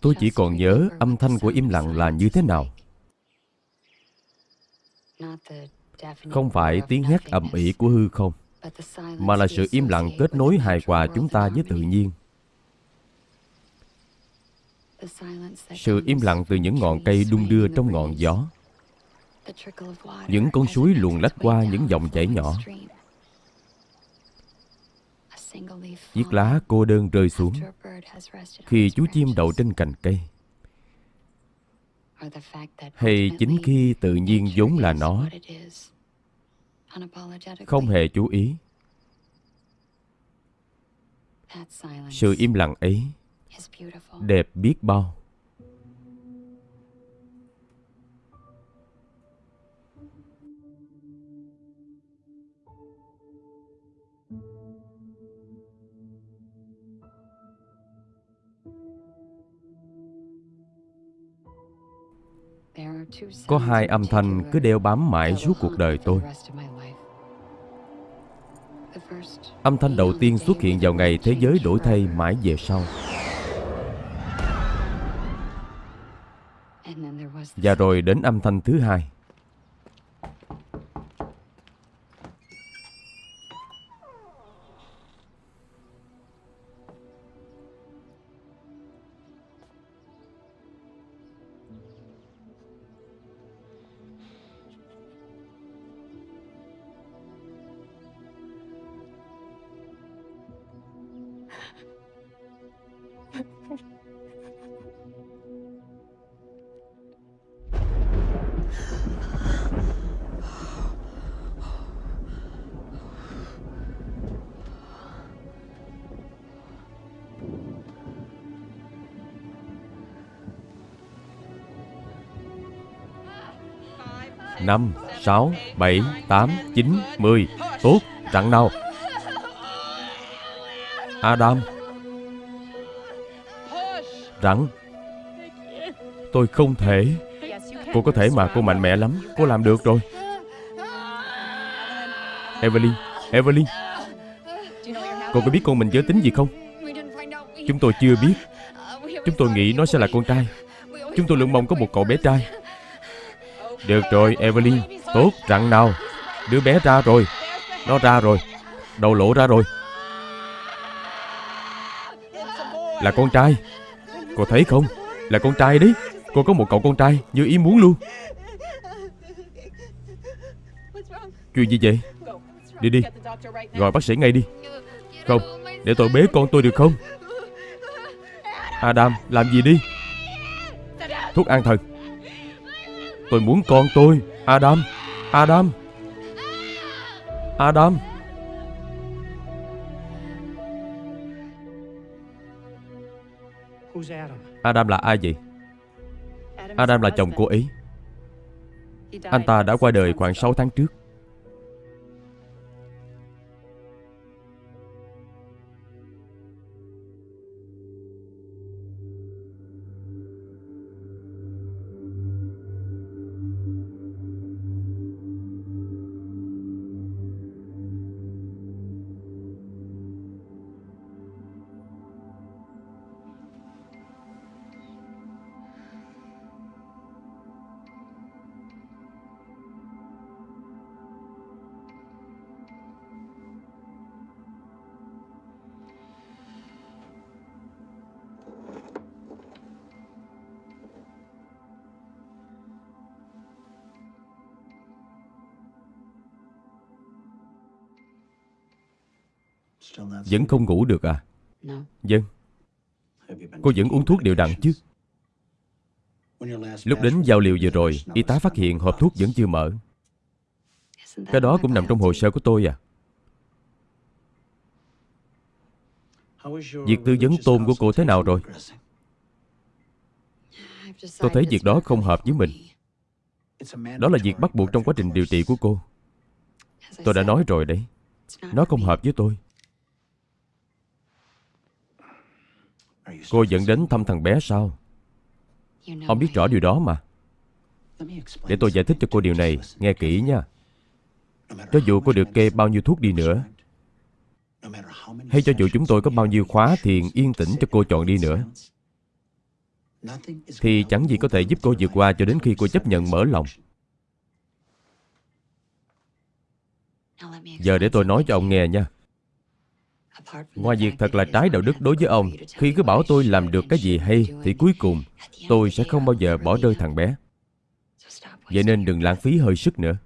Tôi chỉ còn nhớ âm thanh của im lặng là như thế nào. Không phải tiếng hét ầm ĩ của hư không, mà là sự im lặng kết nối hài hòa chúng ta với tự nhiên. Sự im lặng từ những ngọn cây đung đưa trong ngọn gió. Những con suối luồn lách qua những dòng chảy nhỏ. Chiếc lá cô đơn rơi xuống khi chú chim đậu trên cành cây. Hay chính khi tự nhiên vốn là nó, không hề chú ý. Sự im lặng ấy đẹp biết bao. Có hai âm thanh cứ đeo bám mãi suốt cuộc đời tôi. Âm thanh đầu tiên xuất hiện vào ngày thế giới đổi thay mãi về sau. Và rồi đến âm thanh thứ hai. Năm, sáu, bảy, tám, chín, mười. Tốt, rặn nào? Adam. Rặn Tôi không thể. Cô có thể mà cô mạnh mẽ lắm. Cô làm được rồi. Evelyn Evelyn. Cô có biết con mình giới tính gì không? Chúng tôi chưa biết. Chúng tôi nghĩ nó sẽ là con trai. Chúng tôi luôn mong có một cậu bé trai được rồi, Evelyn. Tốt, rặn nào. Đứa bé ra rồi. Nó ra rồi. Đầu lộ ra rồi. Là con trai. Cô thấy không? Là con trai đấy. Cô có một cậu con trai như ý muốn luôn. Chuyện gì vậy? Đi đi. Gọi bác sĩ ngay đi. Không, để tôi bế con tôi được không? Adam, làm gì đi? Thuốc an thần. Tôi muốn con tôi. Adam Adam Adam. Adam? Là ai vậy? Adam là chồng cô ấy Anh ta đã qua đời khoảng 6 tháng trước Vẫn không ngủ được à? Vâng. Cô vẫn uống thuốc đều đặn chứ? Lúc đến giao liều vừa rồi Y tá phát hiện hộp thuốc vẫn chưa mở. Cái đó cũng nằm trong hồ sơ của tôi à? Việc tư vấn tôn của cô thế nào rồi? Tôi thấy việc đó không hợp với mình. Đó là việc bắt buộc trong quá trình điều trị của cô. Tôi đã nói rồi đấy. Nó không hợp với tôi Cô dẫn đến thăm thằng bé sao? Ông biết rõ điều đó mà. Để tôi giải thích cho cô điều này Nghe kỹ nha. Cho dù cô được kê bao nhiêu thuốc đi nữa Hay cho dù chúng tôi có bao nhiêu khóa thiền yên tĩnh cho cô chọn đi nữa. Thì chẳng gì có thể giúp cô vượt qua cho đến khi cô chấp nhận mở lòng. Giờ để tôi nói cho ông nghe nha Ngoài việc thật là trái đạo đức đối với ông Khi cứ bảo tôi làm được cái gì hay Thì cuối cùng tôi sẽ không bao giờ bỏ rơi thằng bé. Vậy nên đừng lãng phí hơi sức nữa.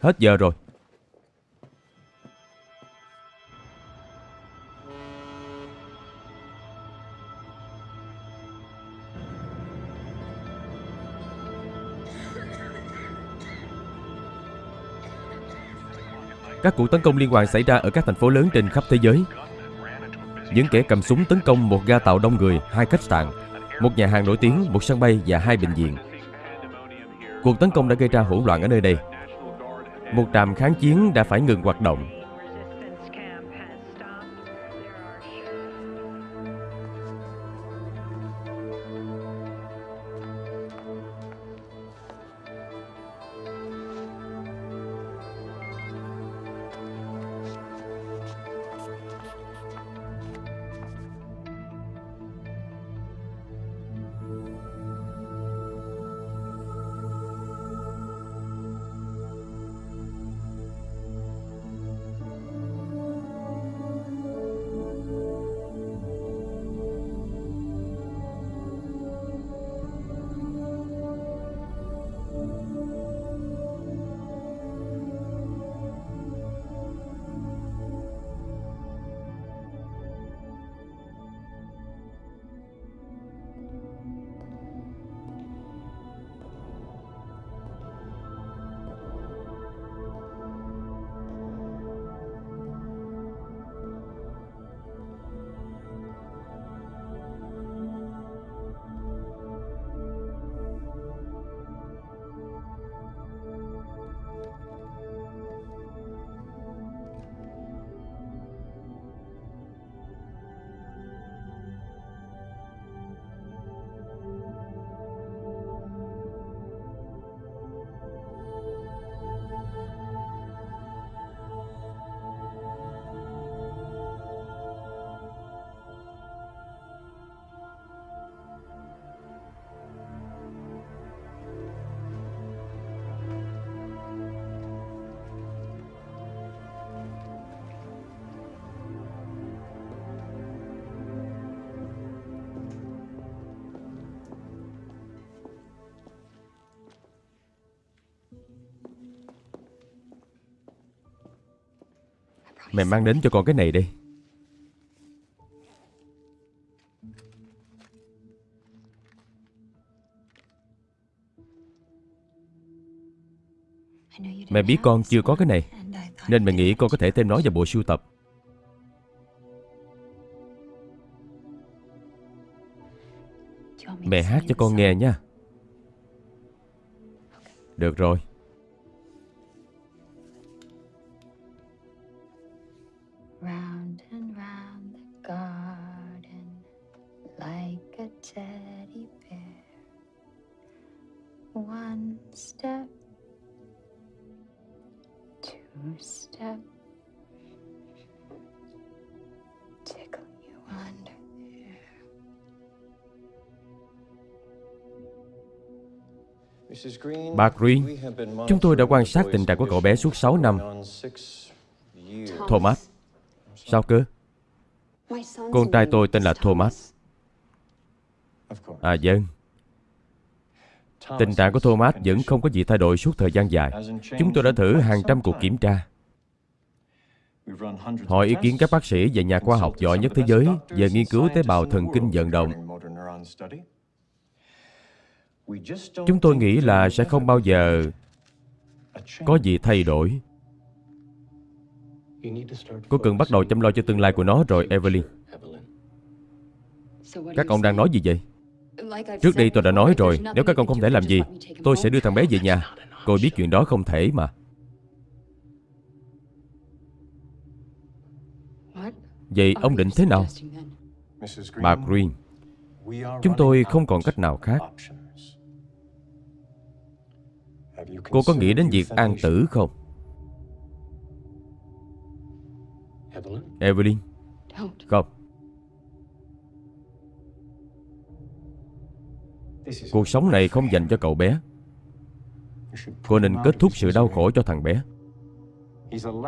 Hết giờ rồi Các cuộc tấn công liên hoàn xảy ra ở các thành phố lớn trên khắp thế giới. Những kẻ cầm súng tấn công một ga tàu đông người, hai khách sạn, một nhà hàng nổi tiếng, một sân bay và hai bệnh viện. Cuộc tấn công đã gây ra hỗn loạn ở nơi đây. Một trạm kháng chiến đã phải ngừng hoạt động. Mẹ mang đến cho con cái này đi. Mẹ biết con chưa có cái này, Nên mẹ nghĩ con có thể thêm nó vào bộ sưu tập. Mẹ hát cho con nghe nha. Được rồi. Bà Green Chúng tôi đã quan sát tình trạng của cậu bé suốt 6 năm. Thomas. Sao cơ? Con trai tôi tên là Thomas. À dân. Tình trạng của Thomas vẫn không có gì thay đổi suốt thời gian dài. Chúng tôi đã thử hàng trăm cuộc kiểm tra. Hỏi ý kiến các bác sĩ và nhà khoa học giỏi nhất thế giới về nghiên cứu tế bào thần kinh vận động. Chúng tôi nghĩ là sẽ không bao giờ có gì thay đổi. Cô cần bắt đầu chăm lo cho tương lai của nó rồi, Evelyn. Các ông đang nói gì vậy? Trước đây tôi đã nói rồi, nếu các con không thể làm gì, tôi sẽ đưa thằng bé về nhà. Cô biết chuyện đó không thể mà. Vậy ông định thế nào? Bà Green, chúng tôi không còn cách nào khác. Cô có nghĩ đến việc an tử không? Evelyn? Không. Cuộc sống này không dành cho cậu bé. Cô nên kết thúc sự đau khổ cho thằng bé.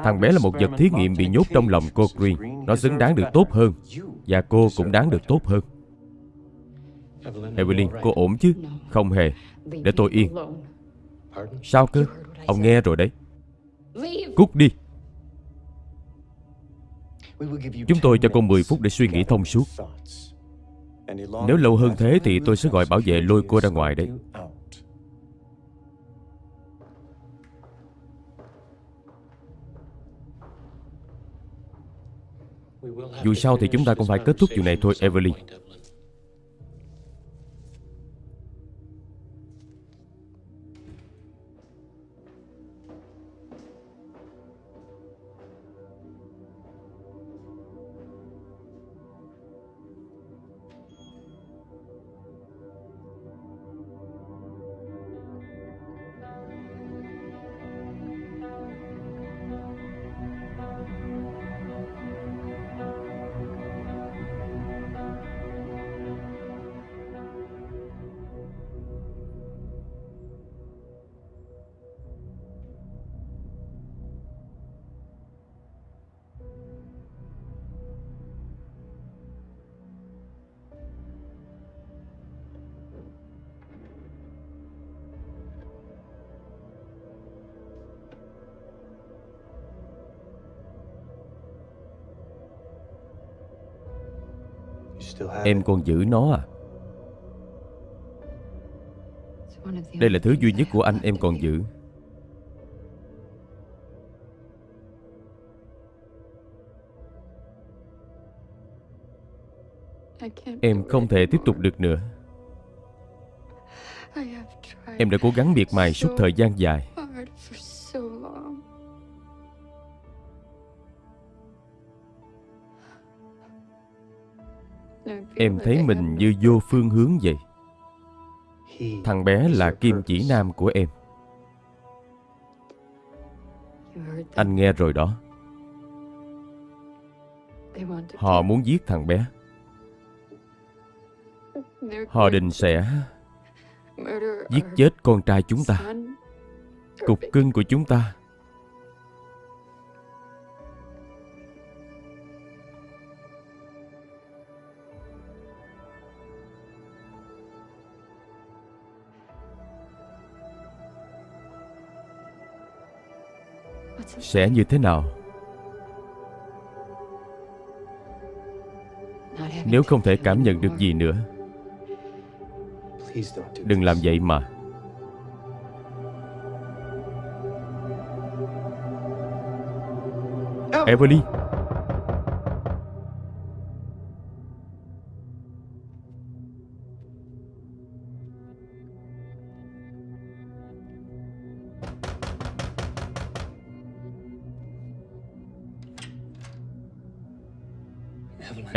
Thằng bé là một vật thí nghiệm bị nhốt trong lòng cô Green. Nó xứng đáng được tốt hơn. Và cô cũng đáng được tốt hơn. Evelyn, cô ổn chứ? Không hề. Để tôi yên. Sao cơ? Ông nghe rồi đấy. Cút đi. Chúng tôi cho cô 10 phút để suy nghĩ thông suốt. Nếu lâu hơn thế thì tôi sẽ gọi bảo vệ lôi cô ra ngoài đấy. Dù sao thì chúng ta cũng phải kết thúc chuyện này thôi, Evelyn. Em còn giữ nó à? Đây là thứ duy nhất của anh em còn giữ. Em không thể tiếp tục được nữa. Em đã cố gắng miệt mài suốt thời gian dài. Em thấy mình như vô phương hướng vậy. Thằng bé là kim chỉ nam của em. Anh nghe rồi đó. Họ muốn giết thằng bé. Họ định sẽ giết chết con trai chúng ta. Cục cưng của chúng ta. Sẽ như thế nào? Nếu không thể cảm nhận được gì nữa, Đừng làm vậy mà. Evelyn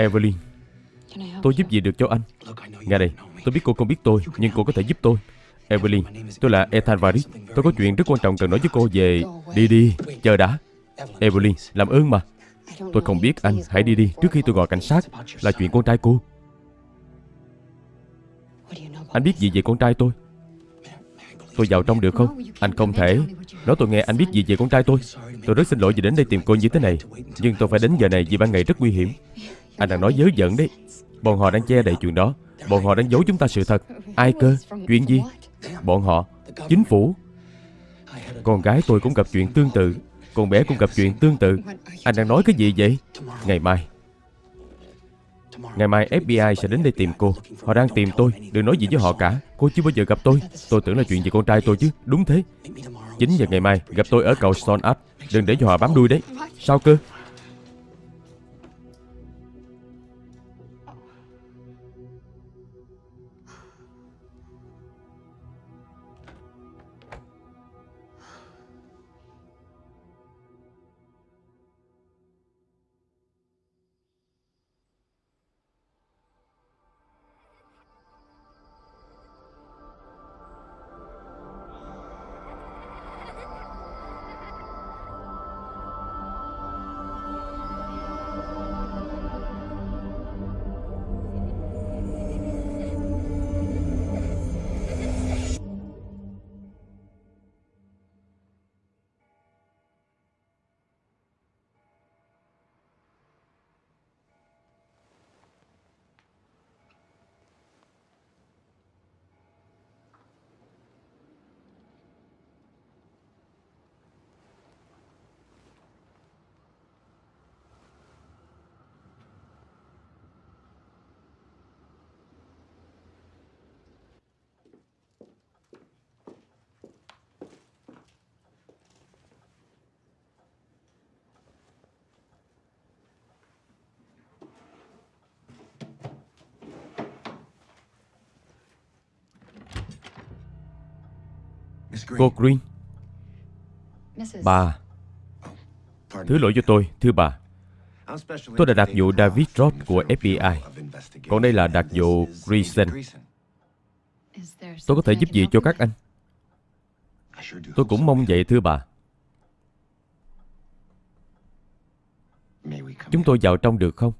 Evelyn. Tôi giúp gì được cho anh? Nghe đây Tôi biết cô không biết tôi Nhưng cô có thể giúp tôi. Evelyn Tôi là Ethan Varis. Tôi có chuyện rất quan trọng cần nói với cô về Đi đi Chờ đã. Evelyn Làm ơn mà. Tôi không biết anh Hãy đi đi Trước khi tôi gọi cảnh sát. Là chuyện con trai cô. Anh biết gì về con trai tôi? Tôi vào trong được không? Anh không thể. Nói tôi nghe anh biết gì về con trai tôi. Tôi rất xin lỗi vì đến đây tìm cô như thế này. Nhưng tôi phải đến giờ này vì ban ngày rất nguy hiểm anh đang nói dớ giận đấy. Bọn họ đang che đậy chuyện đó. Bọn họ đang giấu chúng ta sự thật. Ai cơ? Chuyện gì? Bọn họ? Chính phủ? Con gái tôi cũng gặp chuyện tương tự. Con bé cũng gặp chuyện tương tự. Anh đang nói cái gì vậy? Ngày mai. Ngày mai FBI sẽ đến đây tìm cô. Họ đang tìm tôi. Đừng nói gì với họ cả. Cô chưa bao giờ gặp tôi. Tôi tưởng là chuyện về con trai tôi chứ. Đúng thế. 9 giờ ngày mai, gặp tôi ở cầu Stone Up. Đừng để cho họ bám đuôi đấy. Sao cơ? Cô Green. Bà. Thứ lỗi cho tôi, thưa bà. Tôi đã đặc vụ David Roth của FBI Còn đây là đặc vụ Grayson. Tôi có thể giúp gì cho các anh? Tôi cũng mong vậy thưa bà. Chúng tôi vào trong được không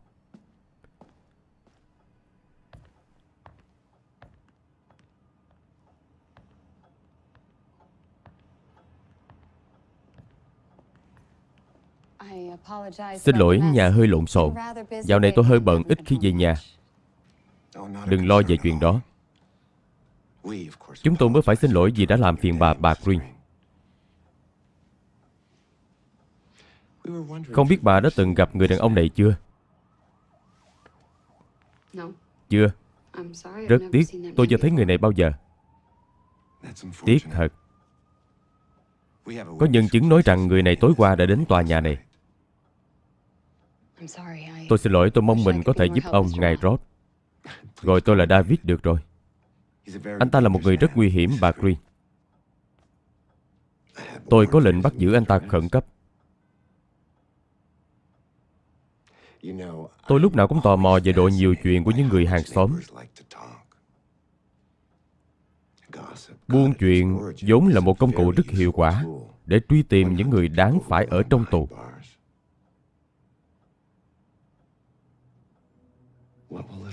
Xin lỗi nhà hơi lộn xộn. Dạo này tôi hơi bận ít khi về nhà. Đừng lo về chuyện đó. Chúng tôi mới phải xin lỗi vì đã làm phiền bà bà Green. Không biết bà đã từng gặp người đàn ông này chưa? Chưa? Rất tiếc Tôi chưa thấy người này bao giờ. Tiếc thật. Có nhân chứng nói rằng người này tối qua đã đến tòa nhà này Tôi xin lỗi tôi mong mình có thể giúp ông Ngài Roth Gọi tôi là David được rồi. Anh ta là một người rất nguy hiểm bà Green. Tôi có lệnh bắt giữ anh ta khẩn cấp. Tôi lúc nào cũng tò mò về độ nhiều chuyện của những người hàng xóm. Buôn chuyện vốn là một công cụ rất hiệu quả Để truy tìm những người đáng phải ở trong tù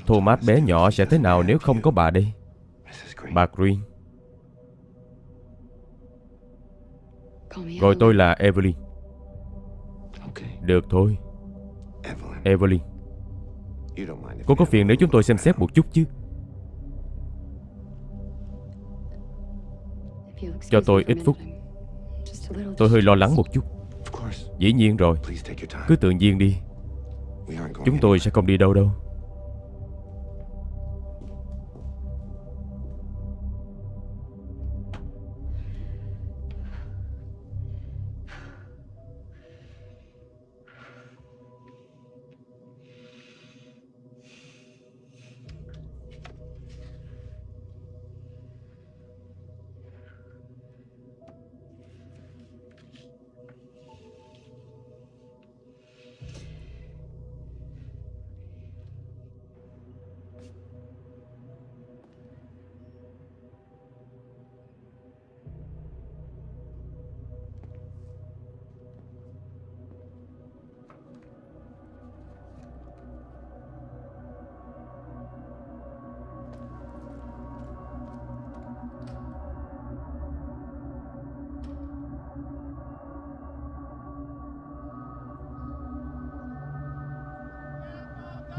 Thomas bé nhỏ sẽ thế nào nếu không có bà đây? Bà Green. Gọi tôi là Evelyn. Được thôi. Evelyn. Cô có phiền nếu chúng tôi xem xét một chút chứ? Cho tôi ít phút. Tôi hơi lo lắng một chút. Dĩ nhiên rồi. Cứ tự nhiên đi. Chúng tôi sẽ không đi đâu đâu.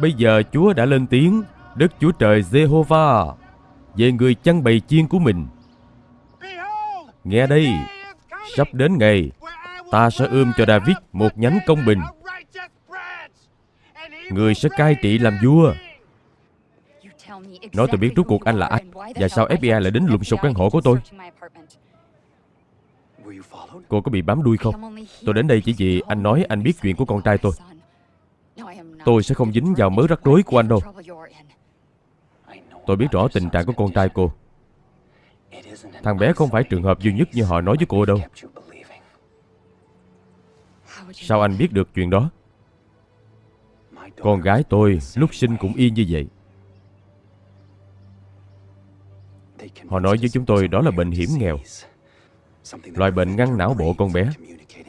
Bây giờ Chúa đã lên tiếng, Đức Chúa Trời Jehovah Về người chăn bầy chiên của mình. Nghe đây, Sắp đến ngày Ta sẽ ươm cho David một nhánh công bình. Người sẽ cai trị làm vua. Nói tôi biết rốt cuộc anh là ai Và sao FBI lại đến lùng sục căn hộ của tôi? Cô có bị bám đuôi không? Tôi đến đây chỉ vì anh nói anh biết chuyện của con trai tôi. Tôi sẽ không dính vào mớ rắc rối của anh đâu. Tôi biết rõ tình trạng của con trai cô. Thằng bé không phải trường hợp duy nhất như họ nói với cô đâu. Sao anh biết được chuyện đó? Con gái tôi lúc sinh cũng y như vậy. Họ nói với chúng tôi đó là bệnh hiểm nghèo. Loại bệnh ngăn não bộ con bé,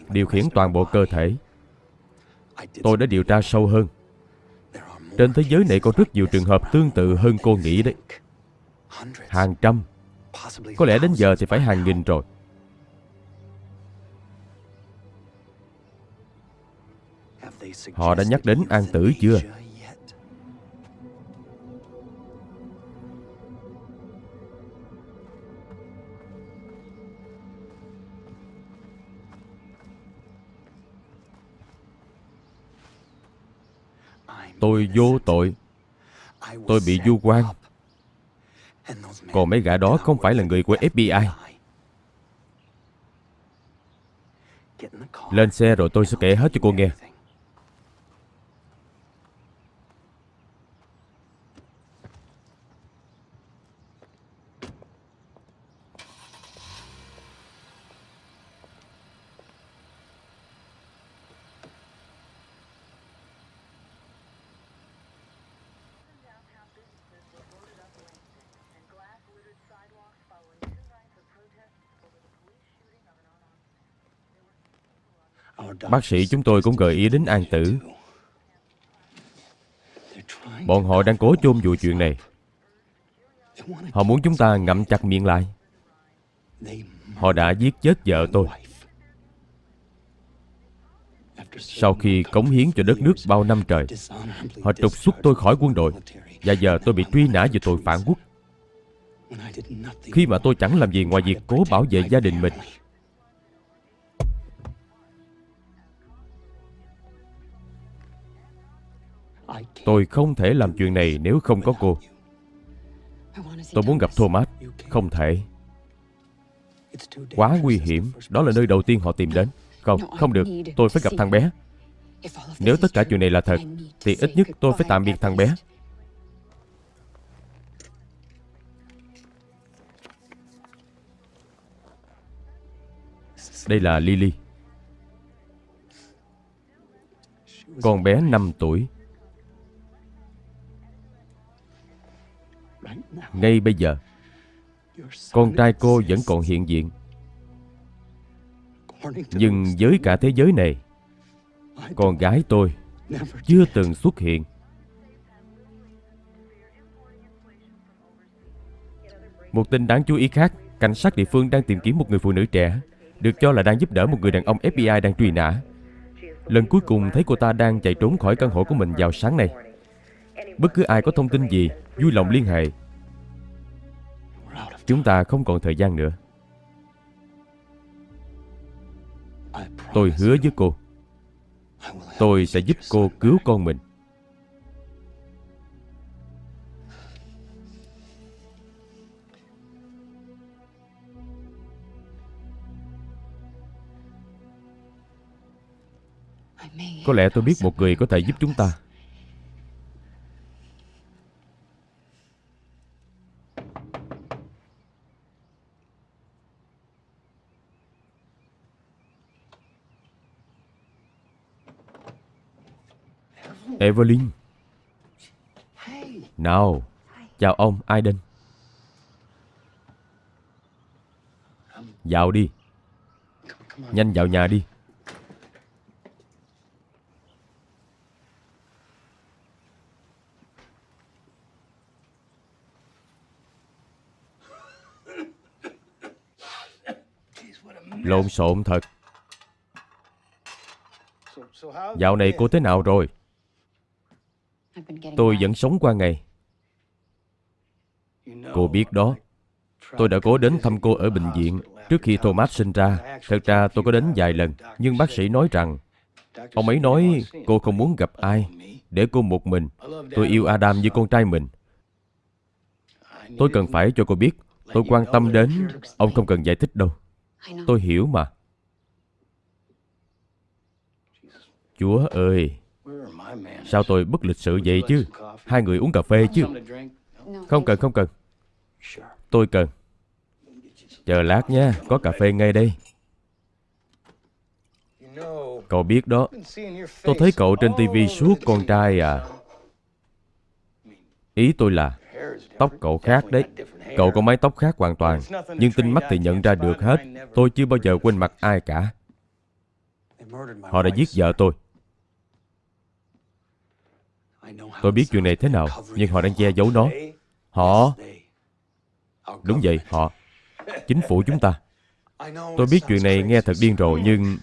Điều khiển toàn bộ cơ thể. Tôi đã điều tra sâu hơn. Trên thế giới này có rất nhiều trường hợp tương tự hơn cô nghĩ đấy. Hàng trăm. Có lẽ đến giờ thì phải hàng nghìn rồi. Họ đã nhắc đến an tử chưa? Tôi vô tội. Tôi bị du quan. Còn mấy gã đó không phải là người của FBI Lên xe rồi tôi sẽ kể hết cho cô nghe. Bác sĩ chúng tôi cũng gợi ý đến an tử. Bọn họ đang cố chôn vùi chuyện này. Họ muốn chúng ta ngậm chặt miệng lại. Họ đã giết chết vợ tôi. Sau khi cống hiến cho đất nước bao năm trời, họ trục xuất tôi khỏi quân đội và giờ tôi bị truy nã về tội phản quốc. Khi mà tôi chẳng làm gì ngoài việc cố bảo vệ gia đình mình Tôi không thể làm chuyện này nếu không có cô. Tôi muốn gặp Thomas. Không thể. Quá nguy hiểm. Đó là nơi đầu tiên họ tìm đến. Không, không được. Tôi phải gặp thằng bé. Nếu tất cả chuyện này là thật Thì ít nhất tôi phải tạm biệt thằng bé. Đây là Lily. Con bé 5 tuổi. Ngay bây giờ. Con trai cô vẫn còn hiện diện. Nhưng với cả thế giới này, Con gái tôi Chưa từng xuất hiện. Một tin đáng chú ý khác, Cảnh sát địa phương đang tìm kiếm một người phụ nữ trẻ, Được cho là đang giúp đỡ một người đàn ông FBI đang truy nã. Lần cuối cùng thấy cô ta đang chạy trốn khỏi căn hộ của mình vào sáng nay. Bất cứ ai có thông tin gì, Vui lòng liên hệ. Chúng ta không còn thời gian nữa. Tôi hứa với cô. Tôi sẽ giúp cô cứu con mình. Có lẽ tôi biết một người có thể giúp chúng ta. Evelyn. Nào, Chào ông Aiden. Vào đi. Nhanh vào nhà đi. Lộn xộn thật. Dạo này cô thế nào rồi? Tôi vẫn sống qua ngày. Cô biết đó. Tôi đã cố đến thăm cô ở bệnh viện. Trước khi Thomas sinh ra Thật ra tôi có đến vài lần Nhưng bác sĩ nói rằng Ông ấy nói cô không muốn gặp ai Để cô một mình. Tôi yêu Adam như con trai mình. Tôi cần phải cho cô biết. Tôi quan tâm đến Ông không cần giải thích đâu. Tôi hiểu mà. Chúa ơi Sao tôi bất lịch sự vậy chứ? Hai người uống cà phê chứ? Không cần không cần. Tôi cần. Chờ lát nha, Có cà phê ngay đây. Cậu biết đó, Tôi thấy cậu trên tivi suốt con trai à. Ý tôi là, Tóc cậu khác đấy. Cậu có mái tóc khác hoàn toàn, Nhưng tinh mắt thì nhận ra được hết. Tôi chưa bao giờ quên mặt ai cả. Họ đã giết vợ tôi. Tôi biết chuyện này thế nào Nhưng họ đang che giấu nó. Họ Đúng vậy, họ. Chính phủ chúng ta. Tôi biết chuyện này nghe thật điên rồ nhưng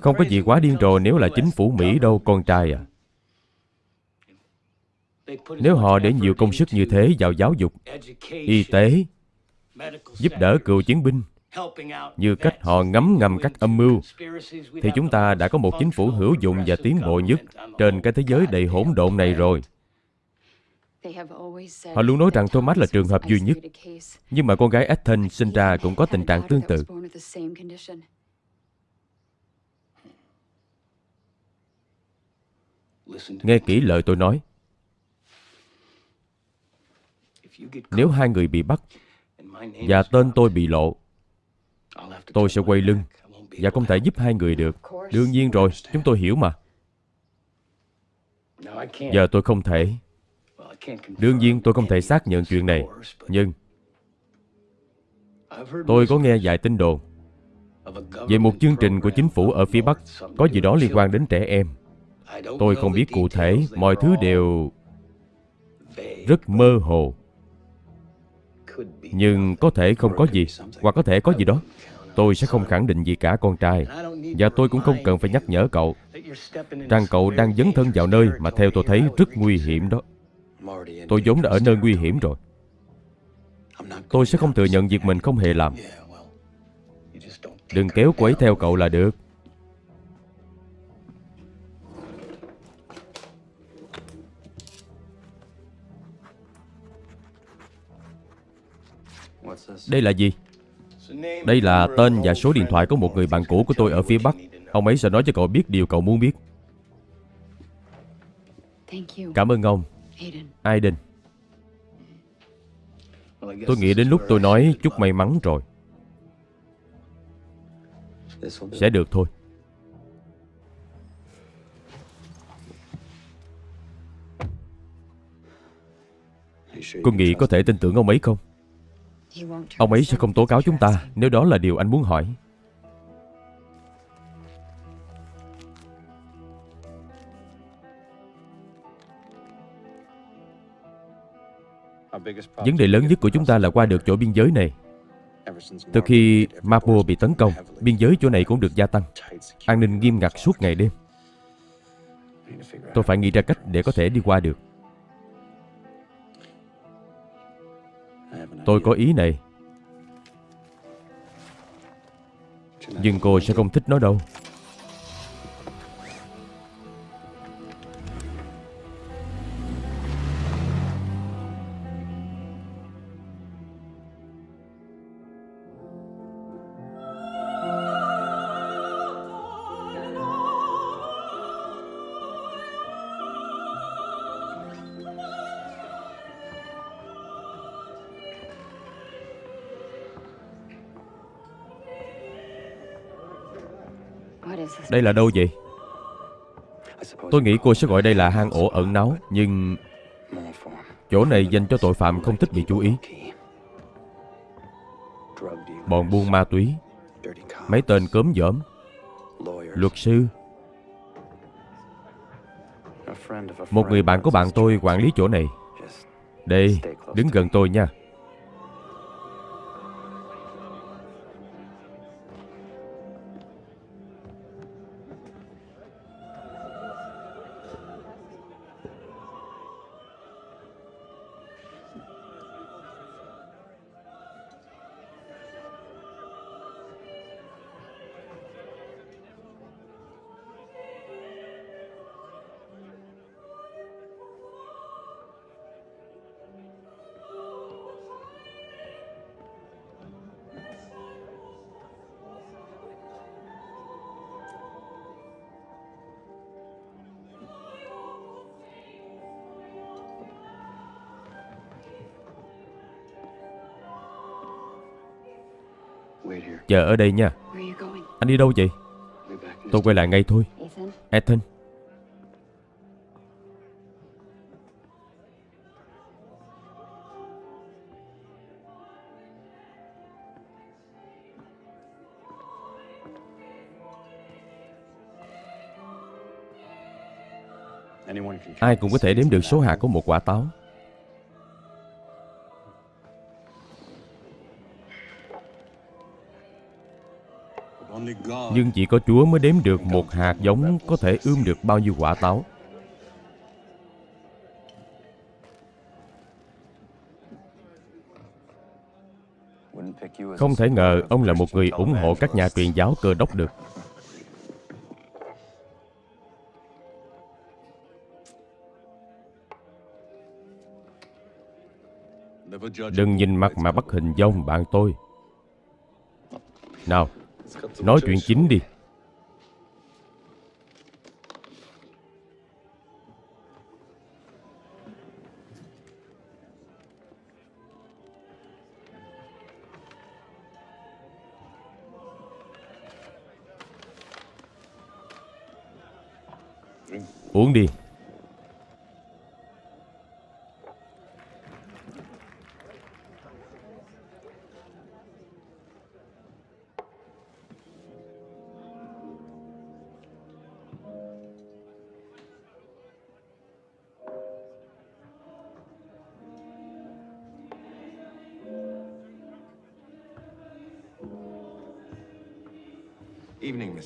Không có gì quá điên rồ nếu là chính phủ Mỹ đâu con trai à. Nếu họ để nhiều công sức như thế vào giáo dục Y tế Giúp đỡ cựu chiến binh như cách họ ngấm ngầm các âm mưu thì chúng ta đã có một chính phủ hữu dụng và tiến bộ nhất trên cái thế giới đầy hỗn độn này rồi. Họ luôn nói rằng thomas là trường hợp duy nhất nhưng mà con gái ethan sinh ra cũng có tình trạng tương tự. nghe kỹ lời tôi nói. Nếu hai người bị bắt và tên tôi bị lộ Tôi sẽ quay lưng Và không thể giúp hai người được Đương nhiên rồi, chúng tôi hiểu mà Giờ tôi không thể Đương nhiên tôi không thể xác nhận chuyện này Nhưng Tôi có nghe vài tin đồn về một chương trình của chính phủ ở phía Bắc có gì đó liên quan đến trẻ em. Tôi không biết cụ thể, mọi thứ đều rất mơ hồ. Nhưng có thể không có gì, hoặc có thể có gì đó. Tôi sẽ không khẳng định gì cả, con trai. Và tôi cũng không cần phải nhắc nhở cậu rằng cậu đang dấn thân vào nơi mà theo tôi thấy rất nguy hiểm đó. Tôi vốn đã ở nơi nguy hiểm rồi. Tôi sẽ không thừa nhận việc mình không hề làm. Đừng kéo cô ấy theo cậu là được. Đây là gì? Đây là tên và số điện thoại của một người bạn cũ của tôi ở phía Bắc. Ông ấy sẽ nói cho cậu biết điều cậu muốn biết. Cảm ơn ông, Aiden. Tôi nghĩ đến lúc tôi nói chúc may mắn rồi. Sẽ được thôi. Cô nghĩ có thể tin tưởng ông ấy không? Ông ấy sẽ không tố cáo chúng ta nếu đó là điều anh muốn hỏi. Vấn đề lớn nhất của chúng ta là qua được chỗ biên giới này. Từ khi Mapo bị tấn công, biên giới chỗ này cũng được gia tăng. An ninh nghiêm ngặt suốt ngày đêm. Tôi phải nghĩ ra cách để có thể đi qua được. Tôi có ý này, nhưng cô sẽ không thích nó đâu. Đây là đâu vậy? Tôi nghĩ cô sẽ gọi đây là hang ổ ẩn náu, nhưng chỗ này dành cho tội phạm không thích bị chú ý. Bọn buôn ma túy, mấy tên cớm dởm, luật sư, một người bạn của bạn tôi quản lý chỗ này. Đây, đứng gần tôi nha. Chờ ở đây nha. Anh đi đâu vậy? Tôi quay lại ngay thôi. Ethan, ai cũng có thể đếm được số hạt của một quả táo. Nhưng chỉ có Chúa mới đếm được một hạt giống có thể ươm được bao nhiêu quả táo. Không thể ngờ ông là một người ủng hộ các nhà truyền giáo cơ đốc được. Đừng nhìn mặt mà bắt hình dông bạn tôi. Nào, nói chuyện chính đi. Uống đi.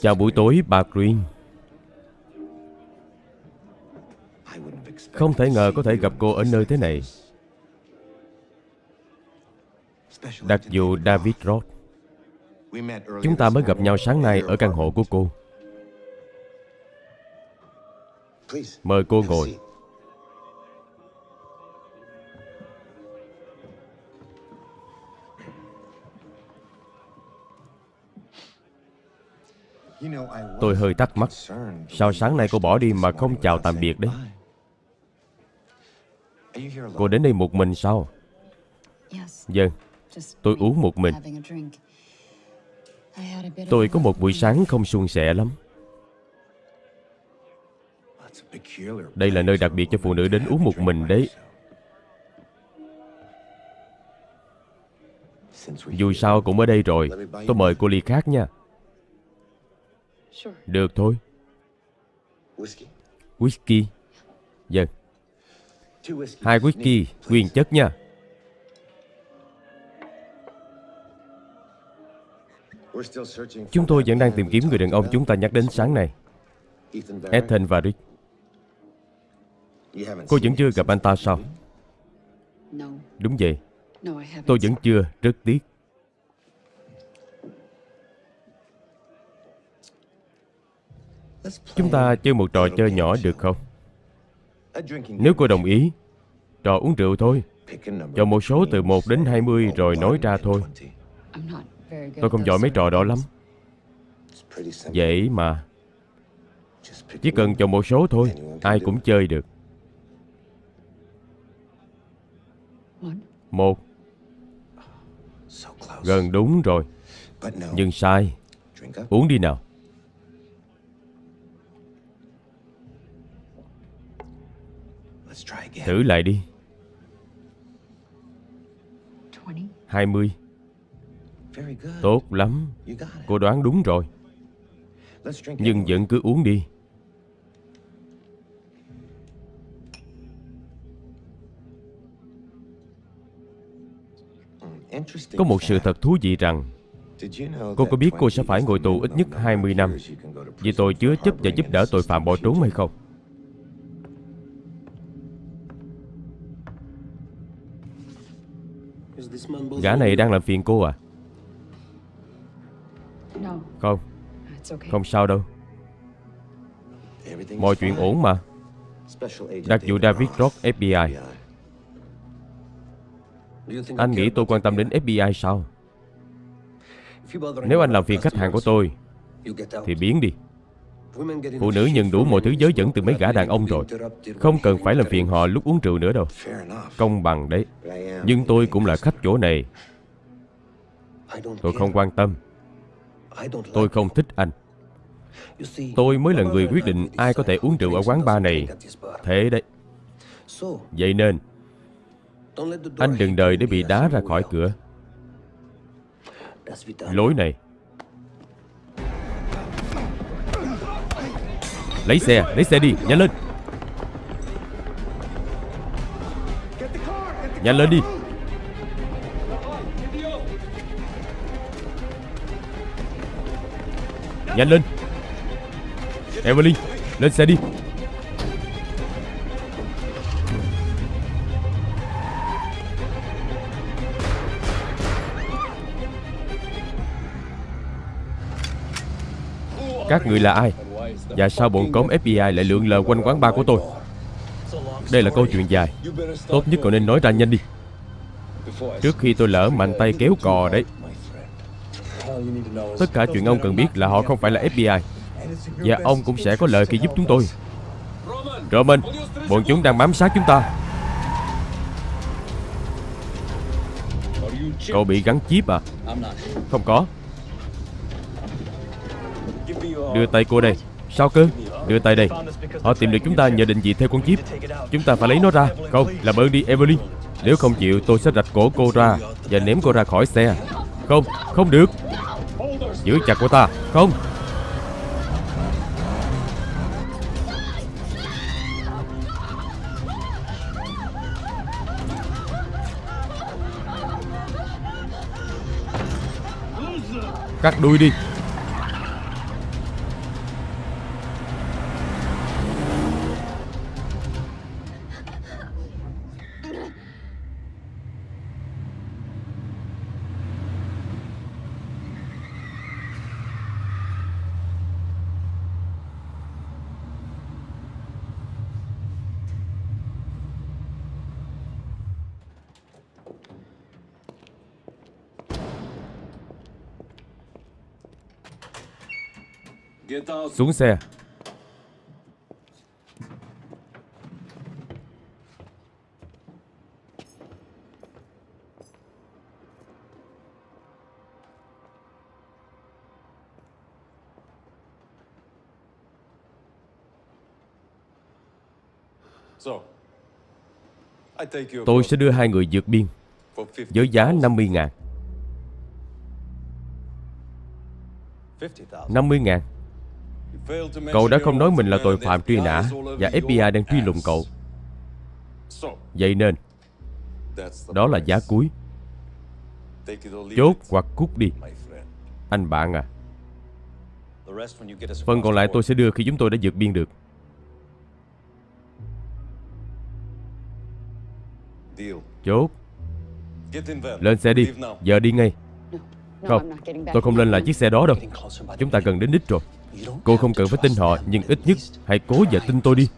Chào buổi tối, bà Green. Không thể ngờ có thể gặp cô ở nơi thế này. Đặc vụ David Roth. Chúng ta mới gặp nhau sáng nay ở căn hộ của cô. Mời cô ngồi. Tôi hơi thắc mắc, Sao sáng nay cô bỏ đi mà không chào tạm biệt đấy? Cô đến đây một mình sao? Vâng Tôi uống một mình. Tôi có một buổi sáng không suôn sẻ lắm. Đây là nơi đặc biệt cho phụ nữ đến uống một mình đấy. Dù sao cũng ở đây rồi, Tôi mời cô ly khác nha. Được thôi. Whisky Vâng. Hai whisky Nguyên chất nha. Chúng tôi vẫn đang tìm kiếm người đàn ông chúng ta nhắc đến sáng nay. Ethan và Rick. Cô vẫn chưa gặp anh ta sao. Đúng vậy. Tôi vẫn chưa. Rất tiếc Chúng ta chơi một trò chơi nhỏ được không? Nếu cô đồng ý, Trò uống rượu thôi. Chọn một số từ 1 đến 20 rồi nói ra thôi. Tôi không giỏi mấy trò đó lắm. Dễ mà, Chỉ cần chọn một số thôi, Ai cũng chơi được. Một. Gần đúng rồi. Nhưng sai. Uống đi nào. Thử lại đi. 20. 20 Tốt lắm. Cô đoán đúng rồi. Nhưng vẫn cứ uống đi. Có một sự thật thú vị rằng Cô có biết cô sẽ phải ngồi tù ít nhất 20 năm Vì tôi chứa chấp và giúp đỡ tội phạm bỏ trốn hay không Gã này đang làm phiền cô à? No, Không, không sao đâu. Mọi chuyện ổn mà. Đặc vụ David Roth FBI Anh nghĩ tôi quan tâm đến FBI sao? Nếu anh làm phiền khách hàng của tôi Thì biến đi Phụ nữ nhận đủ mọi thứ giới dẫn từ mấy gã đàn ông rồi. Không cần phải làm phiền họ lúc uống rượu nữa đâu. Công bằng đấy. Nhưng tôi cũng là khách chỗ này. Tôi không quan tâm. Tôi không thích anh. Tôi mới là người quyết định ai có thể uống rượu ở quán bar này. Thế đấy. Vậy nên, Anh đừng đợi để bị đá ra khỏi cửa. Lối này Lấy xe, lấy xe đi, nhanh lên. Nhanh lên đi. Nhanh lên. Evelyn, lên xe đi. Các người là ai? Và sao bọn cóm FBI lại lượn lờ quanh quán bar của tôi. Đây là câu chuyện dài. Tốt nhất cậu nên nói ra nhanh đi. Trước khi tôi lỡ mạnh tay kéo cò đấy. Tất cả chuyện ông cần biết là họ không phải là FBI Và ông cũng sẽ có lợi khi giúp chúng tôi. Roman, Bọn chúng đang bám sát chúng ta. Cậu bị gắn chip à? Không có. Đưa tay cô đây. Sao cơ? Đưa tay đây. Họ tìm được chúng ta nhờ định vị theo con chip. Chúng ta phải lấy nó ra. Không, Làm ơn đi, Evelyn. Nếu không chịu, tôi sẽ rạch cổ cô ra Và ném cô ra khỏi xe. Không Không được. Giữ chặt cô ta. Không. Cắt đuôi đi. Xuống xe. Tôi sẽ đưa hai người vượt biên Với giá 50 ngàn. 50 ngàn Cậu đã không nói mình là tội phạm truy nã Và FBI đang truy lùng cậu. Vậy nên Đó là giá cuối. Chốt hoặc cút đi Anh bạn à. Phần còn lại tôi sẽ đưa khi chúng tôi đã vượt biên được. Chốt. Lên xe đi Giờ đi ngay. Không Tôi không lên lại chiếc xe đó đâu. Chúng ta gần đến đích rồi Cô không cần phải tin họ Nhưng ít nhất Hãy cố và tin tôi đi.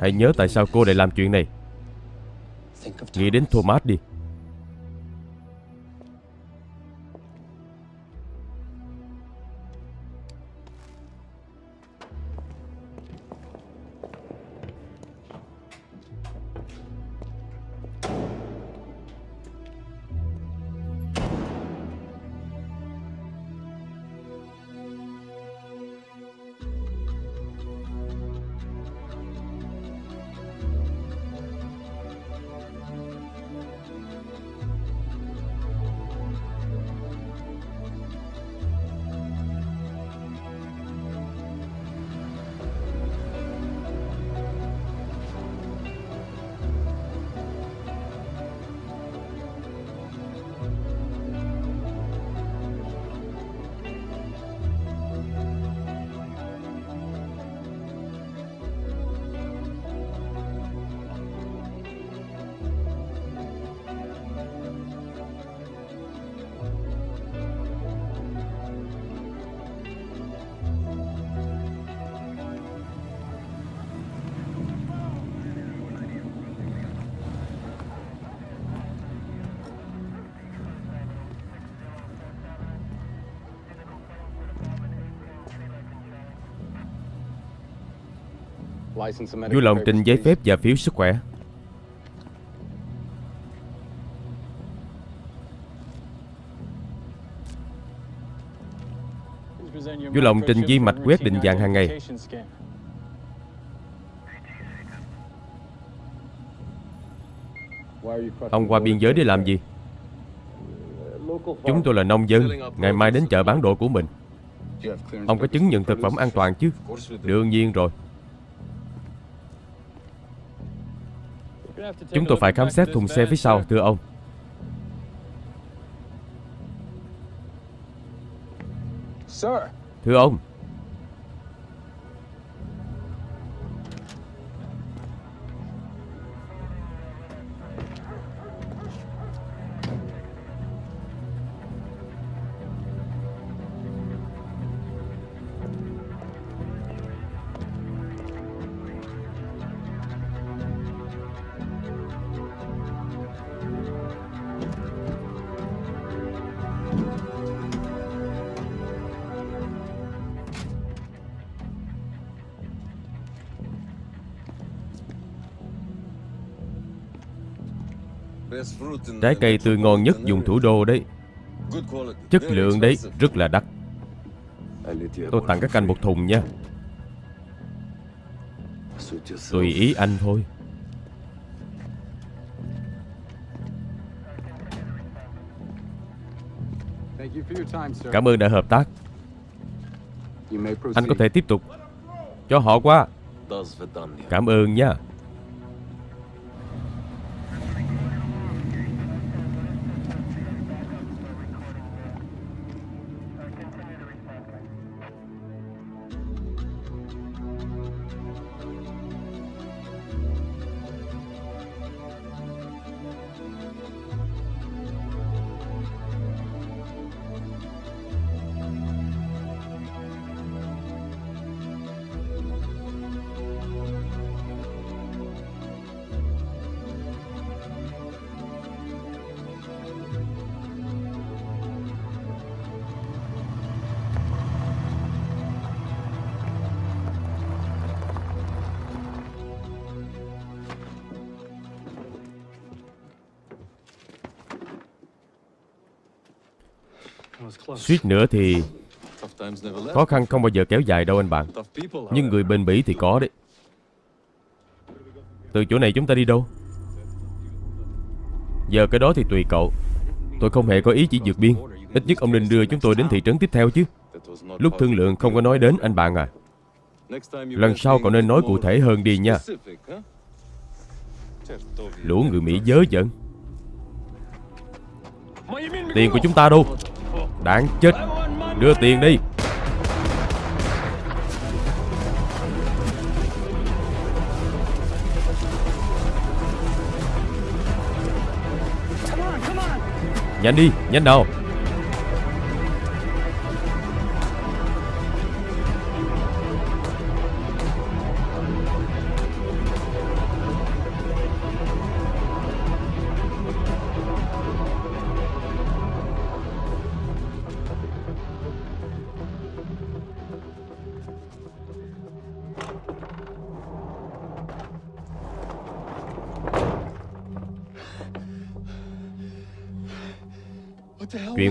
Hãy nhớ tại sao cô lại làm chuyện này. Nghĩ đến Thomas đi Vui lòng trình giấy phép và phiếu sức khỏe Vui lòng trình di mạch quét định dạng hàng ngày Ông qua biên giới để làm gì? Chúng tôi là nông dân, Ngày mai đến chợ bán đồ của mình Ông có chứng nhận thực phẩm an toàn chứ? Đương nhiên rồi Chúng tôi phải khám xét thùng xe phía sau, thưa ông. Thưa ông Trái cây tươi ngon nhất dùng thủ đô đấy. Chất lượng đấy, rất là đắt. Tôi tặng các anh một thùng nha. Tùy ý anh thôi. Cảm ơn đã hợp tác. Anh có thể tiếp tục. Cho họ qua. Cảm ơn nha. Suýt nữa thì khó khăn không bao giờ kéo dài đâu anh bạn. Nhưng người bền bỉ thì có đấy. Từ chỗ này chúng ta đi đâu? Giờ cái đó thì tùy cậu. Tôi không hề có ý chỉ vượt biên. Ít nhất ông nên đưa chúng tôi đến thị trấn tiếp theo chứ. Lúc thương lượng không có nói đến anh bạn à. Lần sau cậu nên nói cụ thể hơn đi nha. Lũ người Mỹ dớ dẫn. Tiền của chúng ta đâu? Đáng chết. Đưa tiền đi. Nhanh đi, nhanh nào.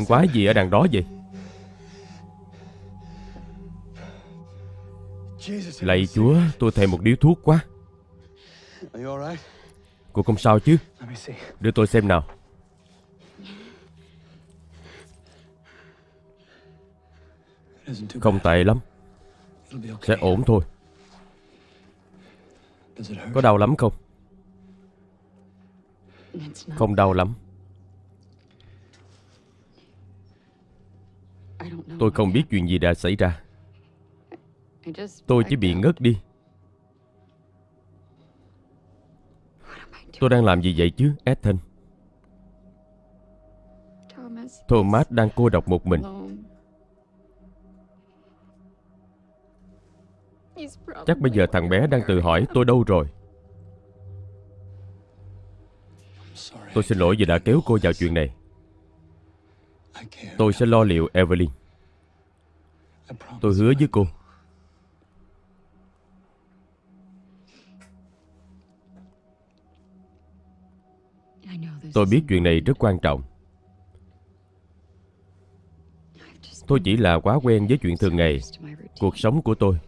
Quái gì ở đằng đó vậy? Lạy Chúa, tôi thèm một điếu thuốc quá. Cô không sao chứ? Đưa tôi xem nào. Không tệ lắm. Sẽ ổn thôi. Có đau lắm không? Không đau lắm. Tôi không biết chuyện gì đã xảy ra. Tôi chỉ bị ngất đi. Tôi đang làm gì vậy chứ, Ethan? Thomas đang cô độc một mình. Chắc bây giờ thằng bé đang tự hỏi tôi đâu rồi. Tôi xin lỗi vì đã kéo cô vào chuyện này. Tôi sẽ lo liệu Evelyn. Tôi hứa với cô. Tôi biết chuyện này rất quan trọng. Tôi chỉ là quá quen với chuyện thường ngày, cuộc sống của tôi.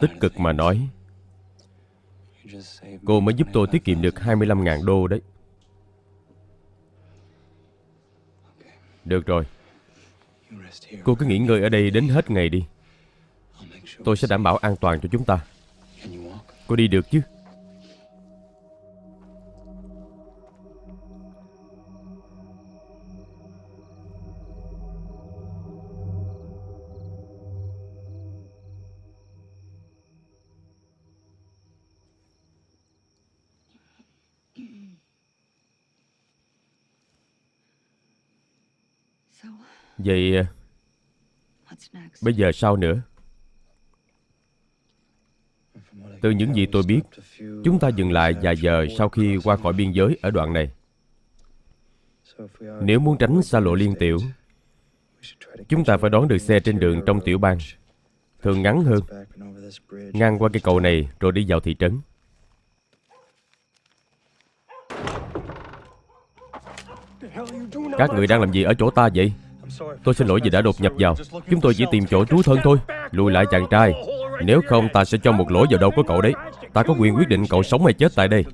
Tích cực mà nói, cô mới giúp tôi tiết kiệm được 25.000 đô đấy. Được rồi. Cô cứ nghỉ ngơi ở đây đến hết ngày đi. Tôi sẽ đảm bảo an toàn cho chúng ta. Cô đi được chứ? Vậy ờ, bây giờ sao nữa? Từ những gì tôi biết, chúng ta dừng lại vài giờ sau khi qua khỏi biên giới ở đoạn này. Nếu muốn tránh xa lộ liên tiểu, chúng ta phải đón được xe trên đường trong tiểu bang, thường ngắn hơn, ngang qua cây cầu này rồi đi vào thị trấn. Các người đang làm gì ở chỗ ta vậy? Tôi xin lỗi vì đã đột nhập vào. Chúng tôi chỉ tìm chỗ trú thân thôi. Lùi lại chàng trai. Nếu không ta sẽ cho một lỗ vào đầu của cậu đấy. Ta có quyền quyết định cậu sống hay chết tại đây.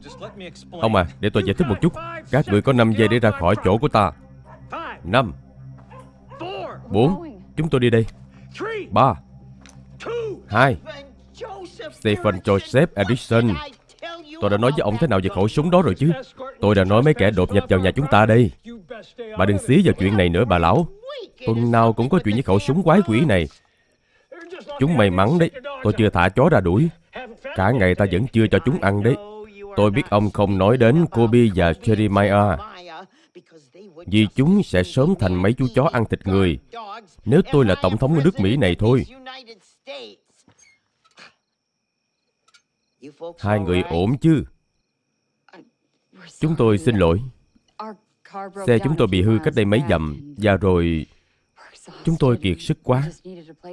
Ông à, để tôi giải thích một chút. Các người có 5 giây để ra khỏi chỗ của ta. 5 4 Chúng tôi đi đây. 3 2 Stephen Joseph Edison. Tôi đã nói với ông thế nào về khẩu súng đó rồi chứ? Tôi đã nói mấy kẻ đột nhập vào nhà chúng ta đây. Bà đừng xí vào chuyện này nữa bà lão. Tuần nào cũng có chuyện với khẩu súng quái quỷ này. Chúng may mắn đấy, Tôi chưa thả chó ra đuổi. Cả ngày ta vẫn chưa cho chúng ăn đấy. Tôi biết ông không nói đến Kobe và Jeremiah, Vì chúng sẽ sớm thành mấy chú chó ăn thịt người. Nếu tôi là tổng thống nước Mỹ này thôi. Hai người ổn chứ? Chúng tôi xin lỗi. Xe chúng tôi bị hư cách đây mấy dặm Và rồi Chúng tôi kiệt sức quá.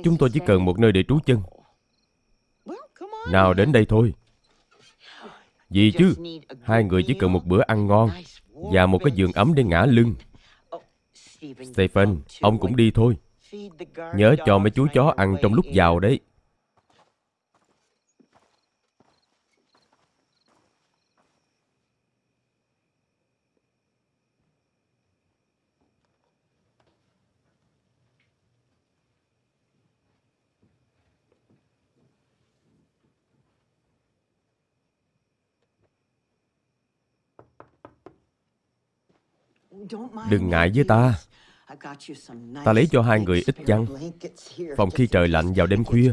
Chúng tôi chỉ cần một nơi để trú chân. Nào đến đây thôi. Gì chứ Hai người chỉ cần một bữa ăn ngon Và một cái giường ấm để ngã lưng. Stephen Ông cũng đi thôi. Nhớ cho mấy chú chó ăn trong lúc vào đấy Đừng ngại với ta. Ta lấy cho hai người ít chăn Phòng khi trời lạnh vào đêm khuya.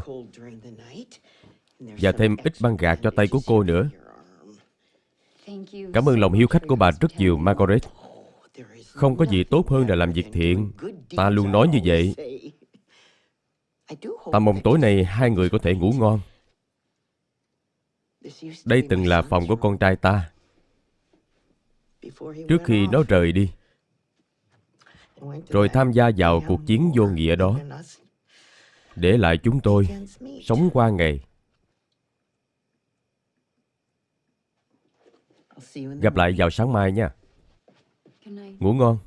Và thêm ít băng gạc cho tay của cô nữa. Cảm ơn lòng hiếu khách của bà rất nhiều, Margaret. Không có gì tốt hơn là làm việc thiện. Ta luôn nói như vậy. Ta mong tối nay hai người có thể ngủ ngon. Đây từng là phòng của con trai ta Trước khi nó rời đi. Rồi tham gia vào cuộc chiến vô nghĩa đó. Để lại chúng tôi Sống qua ngày. Gặp lại vào sáng mai nha. Ngủ ngon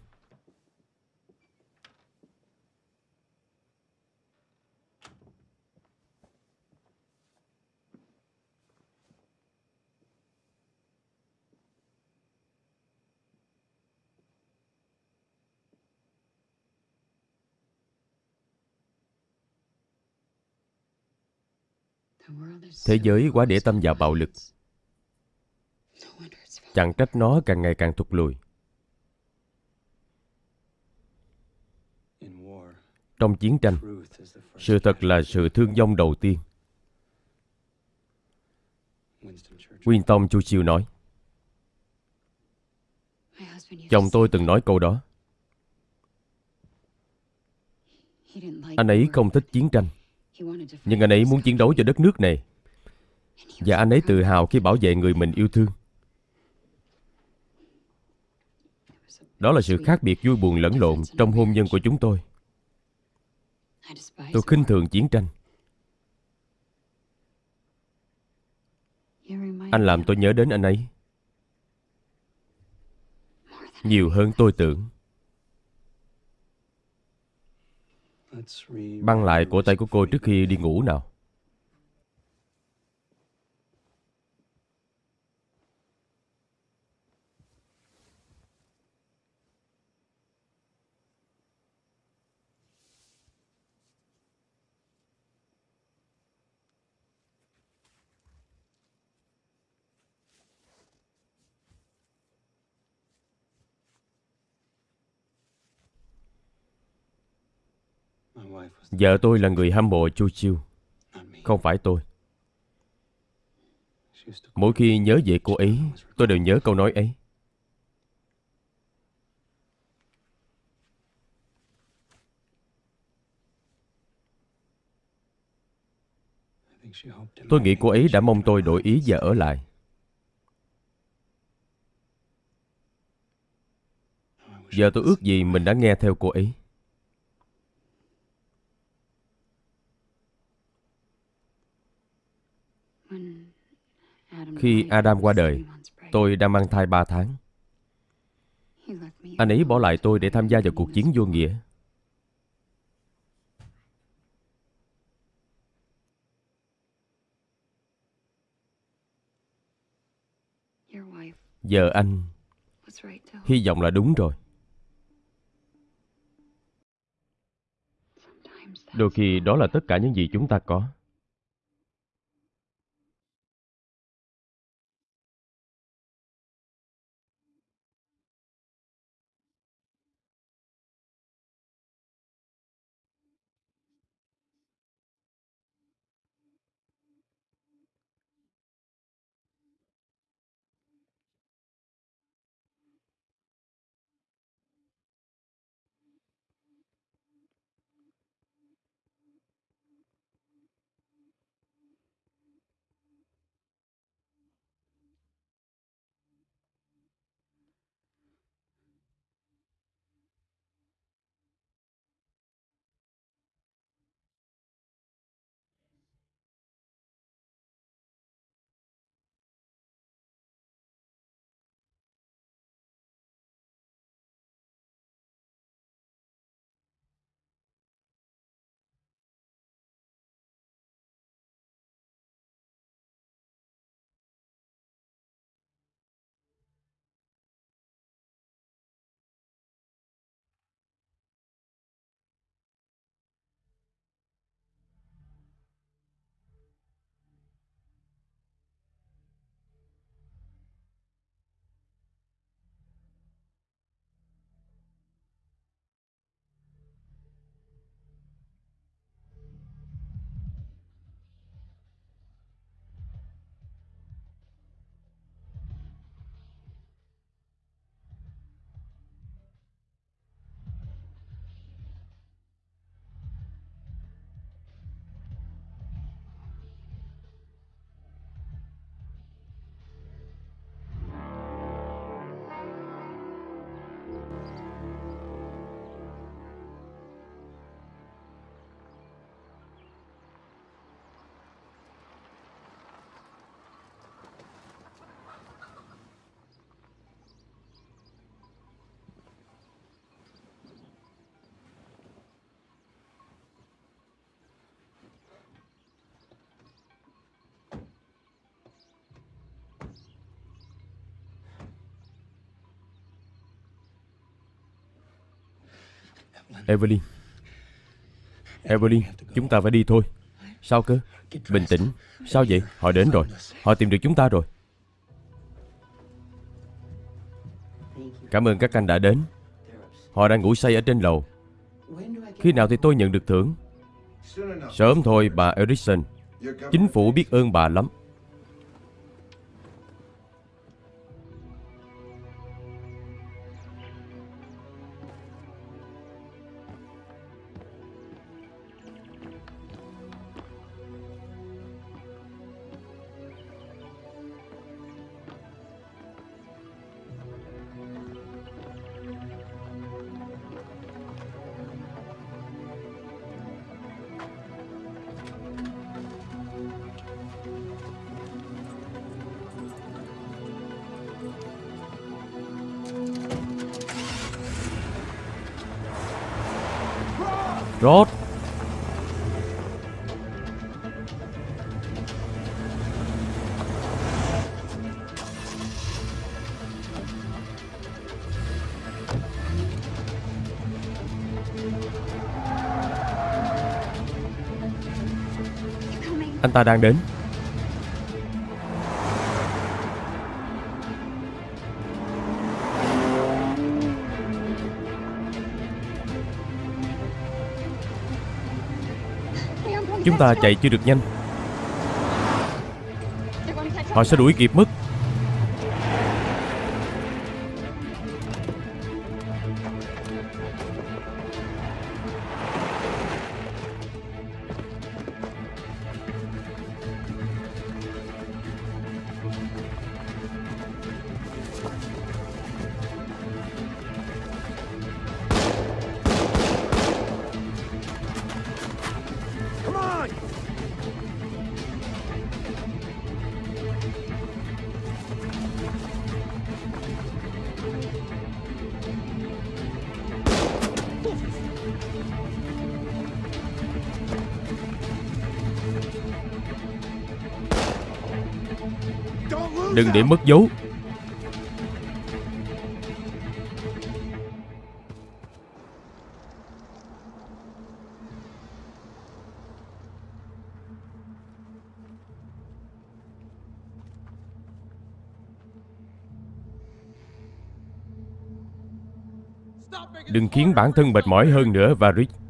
Thế giới quá để tâm vào bạo lực. Chẳng trách nó càng ngày càng thụt lùi. Trong chiến tranh, Sự thật là sự thương vong đầu tiên. Winston Churchill nói, Chồng tôi từng nói câu đó. Anh ấy không thích chiến tranh, Nhưng anh ấy muốn chiến đấu cho đất nước này. Và anh ấy tự hào khi bảo vệ người mình yêu thương Đó là sự khác biệt vui buồn lẫn lộn trong hôn nhân của chúng tôi. Tôi khinh thường chiến tranh. Anh làm tôi nhớ đến anh ấy. Nhiều hơn tôi tưởng. Băng lại cổ tay của cô trước khi đi ngủ nào. Vợ tôi là người hâm mộ Chu Chiêu Không phải tôi. Mỗi khi nhớ về cô ấy, Tôi đều nhớ câu nói ấy. Tôi nghĩ cô ấy đã mong tôi đổi ý và ở lại. Giờ tôi ước gì mình đã nghe theo cô ấy. Khi Adam qua đời, tôi đang mang thai 3 tháng. Anh ấy bỏ lại tôi để tham gia vào cuộc chiến vô nghĩa. Giờ anh hy vọng là đúng rồi. Đôi khi đó là tất cả những gì chúng ta có. Evelyn. Evelyn, Chúng ta phải đi thôi. Sao cơ? Bình tĩnh. Sao vậy? Họ đến rồi. Họ tìm được chúng ta rồi. Cảm ơn các anh đã đến. Họ đang ngủ say ở trên lầu. Khi nào thì tôi nhận được thưởng? Sớm thôi, bà Erickson Chính phủ biết ơn bà lắm. Rốt. Anh ta đang đến. Chúng ta chạy chưa được nhanh. Họ sẽ đuổi kịp mất để mất dấu. Đừng khiến bản thân mệt mỏi hơn nữa Varys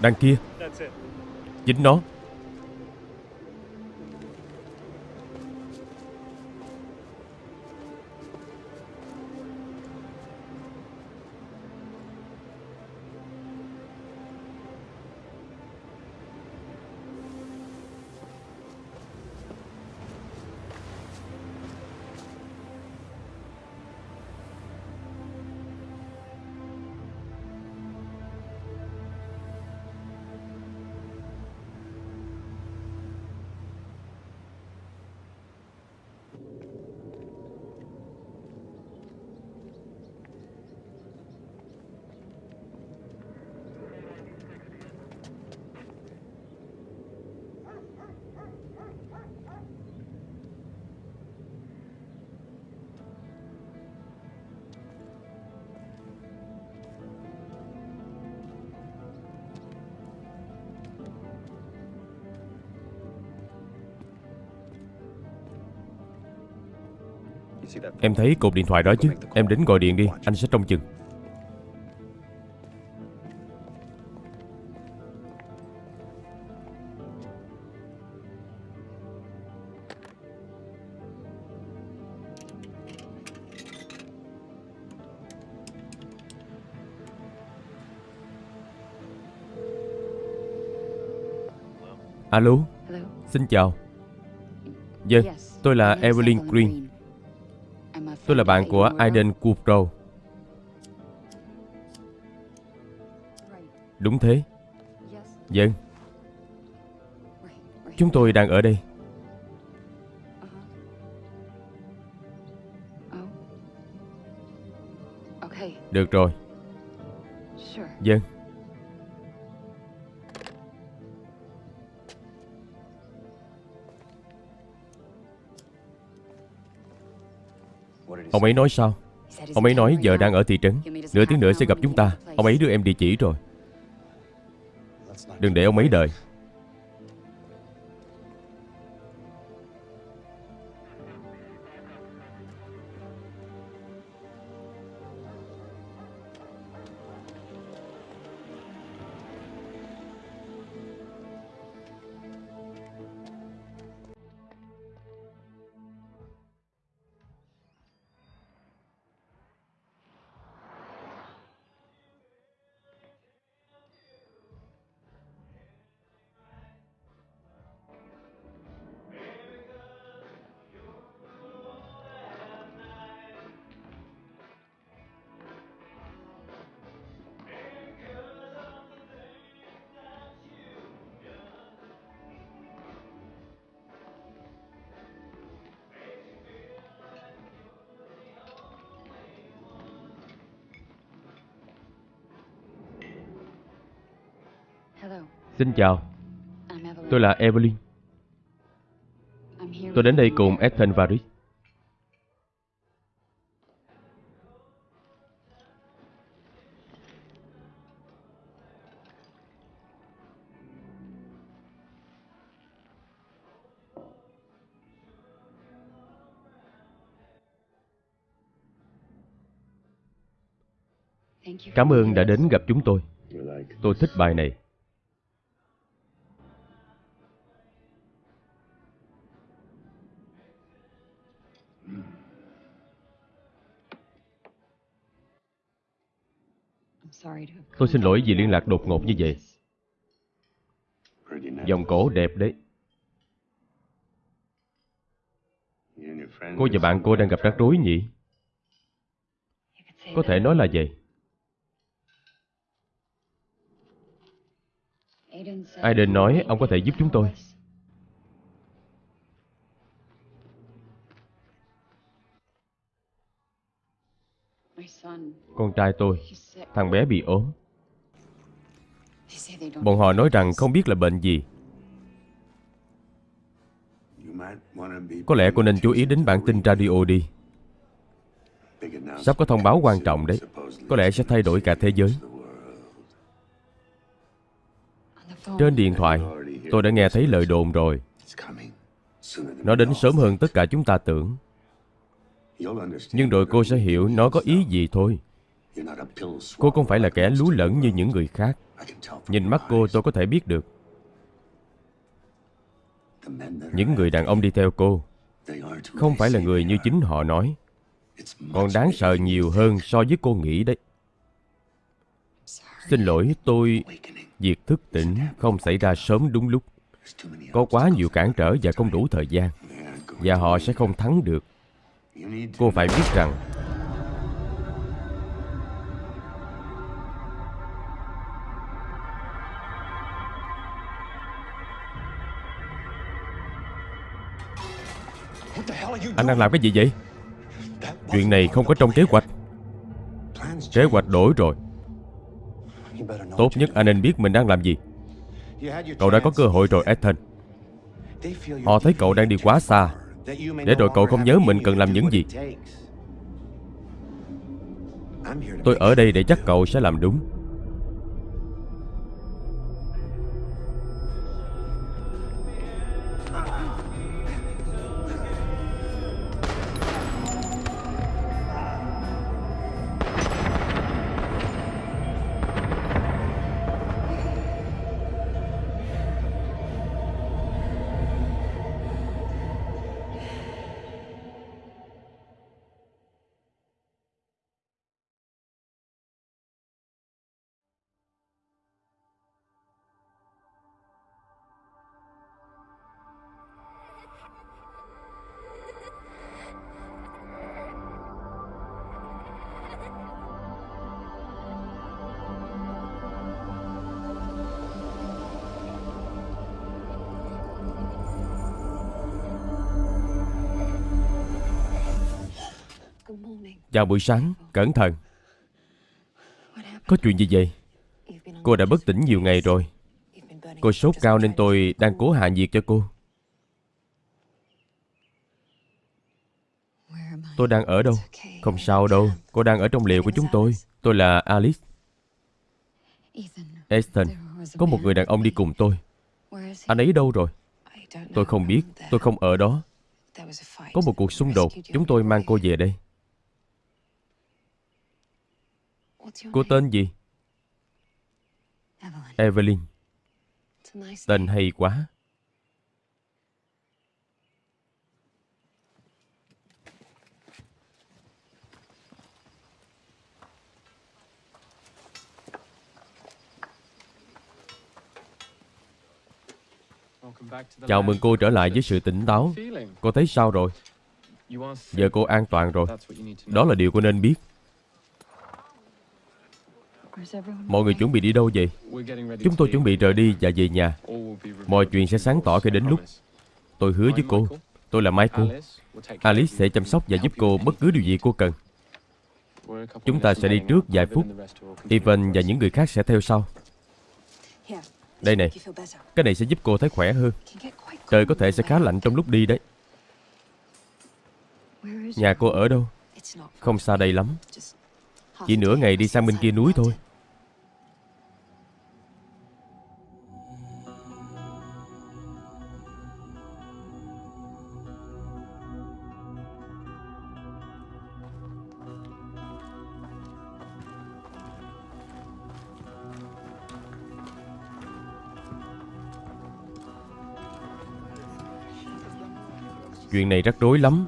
Đằng kia. Chính nó Em thấy cột điện thoại đó chứ. Em đến gọi điện đi. Anh sẽ trông chừng. Alo? Xin chào. Vâng Yes, Tôi là Evelyn Green Tôi là bạn của Aiden Kupro Đúng thế. Yes, Vâng. Chúng tôi đang ở đây. Được rồi. Sure. Ông ấy nói sao? Ông ấy nói giờ đang ở thị trấn. Nửa tiếng nữa sẽ gặp chúng ta. Ông ấy đưa em địa chỉ rồi. Đừng để ông ấy đợi. Chào. Tôi là Evelyn. Tôi đến đây cùng Ethan và Rick Cảm ơn đã đến gặp chúng tôi. Tôi thích bài này. Tôi xin lỗi vì liên lạc đột ngột như vậy. Vòng cổ đẹp đấy. Cô và bạn cô đang gặp rắc rối nhỉ? Có thể nói là vậy. Aiden nói ông có thể giúp chúng tôi. Con trai tôi. Thằng bé bị ốm. Bọn họ nói rằng không biết là bệnh gì. Có lẽ cô nên chú ý đến bản tin radio đi. Sắp có thông báo quan trọng đấy. Có lẽ sẽ thay đổi cả thế giới. Trên điện thoại Tôi đã nghe thấy lời đồn rồi. Nó đến sớm hơn tất cả chúng ta tưởng. Nhưng rồi cô sẽ hiểu nó có ý gì thôi Cô không phải là kẻ lú lẫn như những người khác. Nhìn mắt cô, tôi có thể biết được. Những người đàn ông đi theo cô Không phải là người như chính họ nói. Còn đáng sợ nhiều hơn so với cô nghĩ đấy. Xin lỗi, tôi, Việc thức tỉnh không xảy ra sớm đúng lúc. Có quá nhiều cản trở và không đủ thời gian. Và họ sẽ không thắng được. Cô phải biết rằng Anh đang làm cái gì vậy? Chuyện này không có trong kế hoạch. Kế hoạch đổi rồi. Tốt nhất anh nên biết mình đang làm gì. Cậu đã có cơ hội rồi Ethan. Họ thấy cậu đang đi quá xa. Để rồi cậu không nhớ mình cần làm những gì. Tôi ở đây để chắc cậu sẽ làm đúng Chào buổi sáng, cẩn thận. Có chuyện gì vậy? Cô đã bất tỉnh nhiều ngày rồi. Cô sốt cao nên tôi đang cố hạ nhiệt cho cô. Tôi đang ở đâu? Không sao đâu. Cô đang ở trong liệu của chúng tôi. Tôi là Alice. Ethan. Có một người đàn ông đi cùng tôi. Anh ấy đâu rồi? Tôi không biết. Tôi không ở đó. Có một cuộc xung đột. Chúng tôi mang cô về đây. Cô tên gì? Evelyn. Tên hay quá. Chào mừng cô trở lại với sự tỉnh táo. Cô thấy sao rồi? Giờ cô an toàn rồi. Đó là điều cô nên biết. Mọi người chuẩn bị đi đâu vậy? Chúng tôi chuẩn bị rời đi và về nhà. Mọi chuyện sẽ sáng tỏ khi đến lúc. Tôi hứa với cô. Tôi là Michael. Alice sẽ chăm sóc và giúp cô bất cứ điều gì cô cần. Chúng ta sẽ đi trước vài phút. Evan và những người khác sẽ theo sau. Đây này, cái này sẽ giúp cô thấy khỏe hơn. Trời có thể sẽ khá lạnh trong lúc đi đấy. Nhà cô ở đâu? Không xa đây lắm. Chỉ nửa ngày đi sang bên kia núi thôi. Chuyện này rắc rối lắm.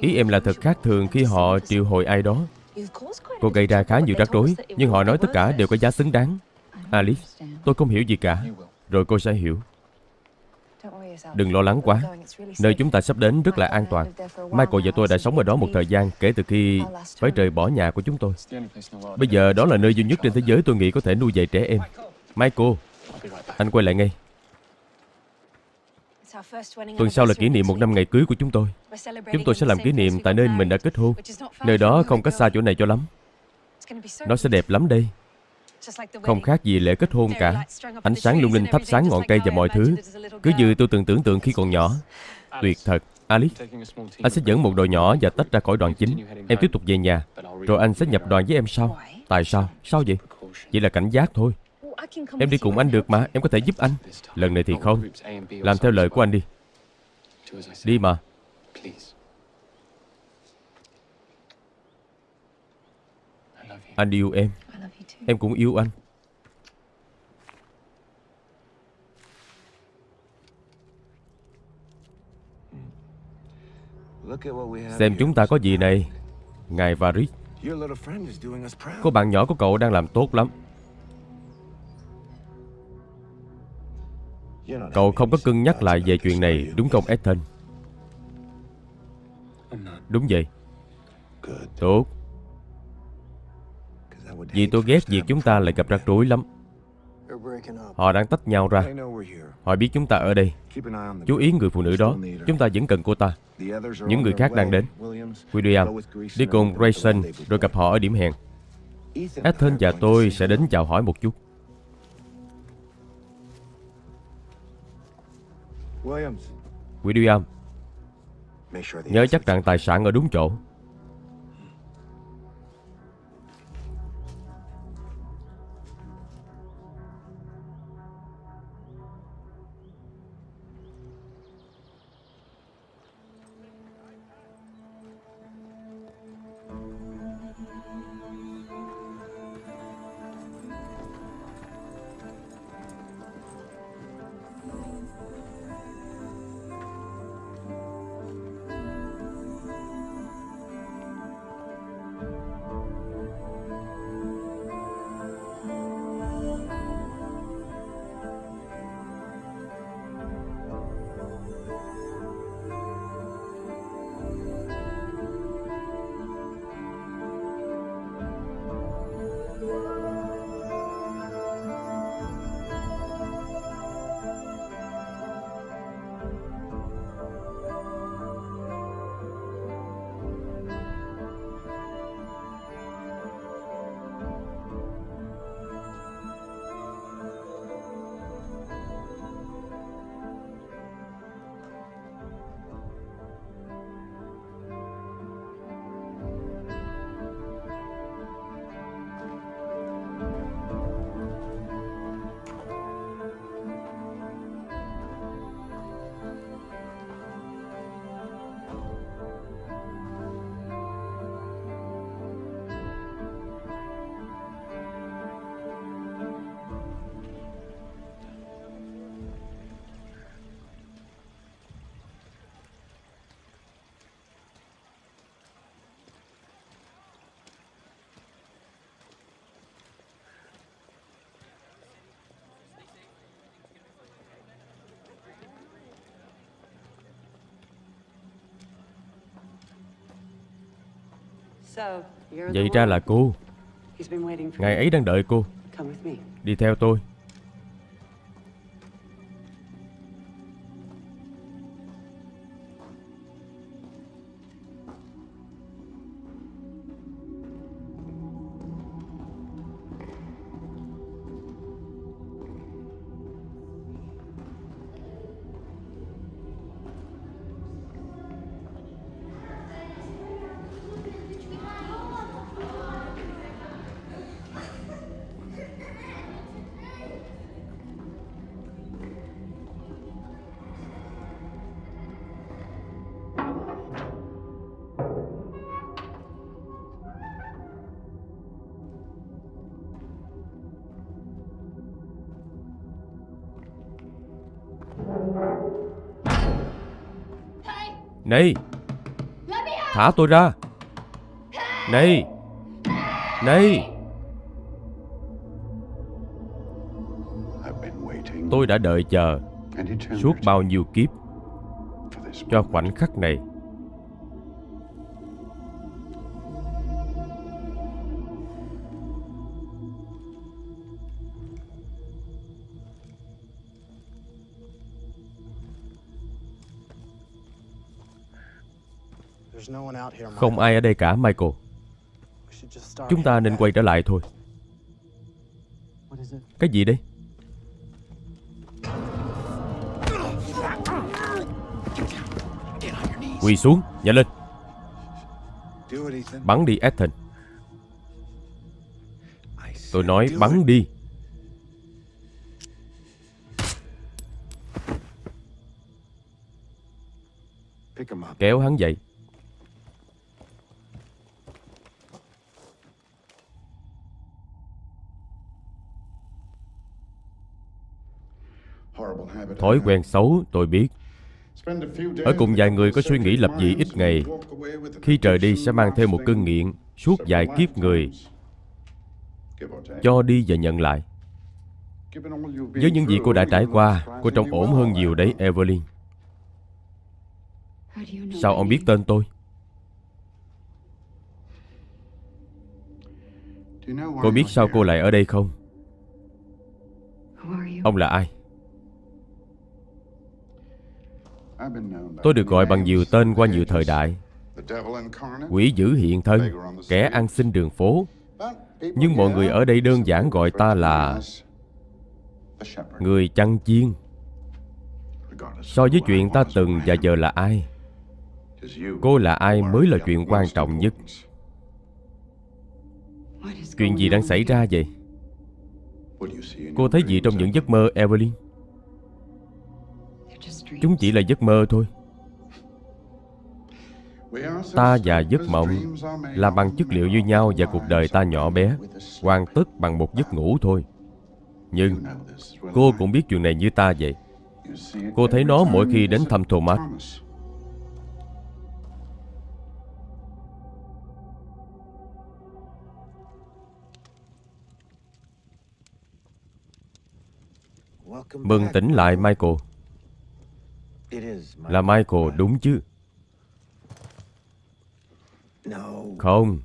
Ý em là thật khác thường khi họ triệu hồi ai đó. Cô gây ra khá nhiều rắc rối, nhưng họ nói tất cả đều có giá xứng đáng. Alice, tôi không hiểu gì cả. Rồi cô sẽ hiểu. Đừng lo lắng quá. Nơi chúng ta sắp đến rất là an toàn. Michael và tôi đã sống ở đó một thời gian kể từ khi phải rời bỏ nhà của chúng tôi. Bây giờ đó là nơi duy nhất trên thế giới tôi nghĩ có thể nuôi dạy trẻ em. Michael, anh quay lại ngay. Tuần sau là kỷ niệm một năm ngày cưới của chúng tôi. Chúng tôi sẽ làm kỷ niệm tại nơi mình đã kết hôn. Nơi đó không cách xa chỗ này cho lắm. Nó sẽ đẹp lắm đây. Không khác gì lễ kết hôn cả. Ánh sáng lung linh thắp sáng ngọn cây và mọi thứ. Cứ như tôi từng tưởng tượng khi còn nhỏ. Tuyệt thật. Alice, anh sẽ dẫn một đội nhỏ và tách ra khỏi đoàn chính. Em tiếp tục về nhà. Rồi anh sẽ nhập đoàn với em sau. Tại sao? Sao vậy? Chỉ là cảnh giác thôi. Em đi cùng anh được mà, em có thể giúp anh. Lần này thì không. Làm theo lời của anh đi. Đi mà. Anh yêu em. Em cũng yêu anh. Xem chúng ta có gì này. Ngài Varis, cô bạn nhỏ của cậu đang làm tốt lắm. Cậu không có cân nhắc lại về chuyện này, đúng không Ethan? Đúng vậy. Tốt. Vì tôi ghét việc chúng ta lại gặp rắc rối lắm. Họ đang tách nhau ra. Họ biết chúng ta ở đây. Chú ý người phụ nữ đó. Chúng ta vẫn cần cô ta. Những người khác đang đến. William, đi cùng Grayson rồi gặp họ ở điểm hẹn. Ethan và tôi sẽ đến chào hỏi một chút. William, nhớ chắc rằng tài sản ở đúng chỗ. Vậy ra là cô. Ngài ấy đang đợi cô. Đi theo tôi Này, Thả tôi ra. Này Này. Tôi đã đợi chờ Suốt bao nhiêu kiếp Cho khoảnh khắc này. Không ai ở đây cả, Michael. Chúng ta nên quay trở lại thôi. Cái gì đây? Quỳ xuống, Nhanh lên. Bắn đi, Ethan. Tôi nói bắn đi. Kéo hắn dậy. Thói quen xấu tôi biết. Ở cùng vài người có suy nghĩ lập dị ít ngày. Khi trời đi sẽ mang theo một cơn nghiện Suốt vài kiếp người. Cho đi và nhận lại. Với những gì cô đã trải qua Cô trông ổn hơn nhiều đấy Evelyn. Sao ông biết tên tôi? Cô biết sao cô lại ở đây không? Ông là ai Tôi được gọi bằng nhiều tên qua nhiều thời đại. Quỷ dữ hiện thân, Kẻ ăn xin đường phố. Nhưng mọi người ở đây đơn giản gọi ta là Người chăn chiên. So với chuyện ta từng và giờ là ai? Cô là ai mới là chuyện quan trọng nhất? Chuyện gì đang xảy ra vậy? Cô thấy gì trong những giấc mơ, Evelyn? Chúng chỉ là giấc mơ thôi Ta và giấc mộng là bằng chất liệu như nhau và cuộc đời ta nhỏ bé, hoàn tất bằng một giấc ngủ thôi. Nhưng cô cũng biết chuyện này như ta vậy. Cô thấy nó mỗi khi đến thăm Thomas. Mừng tỉnh lại Michael. Là Michael đúng chứ? Không,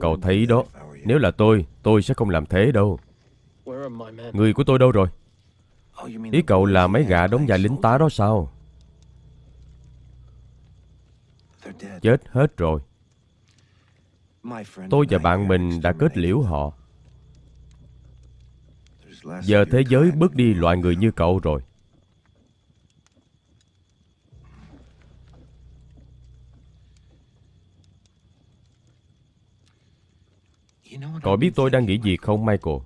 cậu thấy đó. Nếu là tôi, tôi sẽ không làm thế đâu. Người của tôi đâu rồi? Ý cậu là mấy gã đóng vai lính tá đó sao? Chết hết rồi. Tôi và bạn mình đã kết liễu họ. Giờ thế giới bớt đi loại người như cậu rồi. Cậu biết tôi đang nghĩ gì không Michael?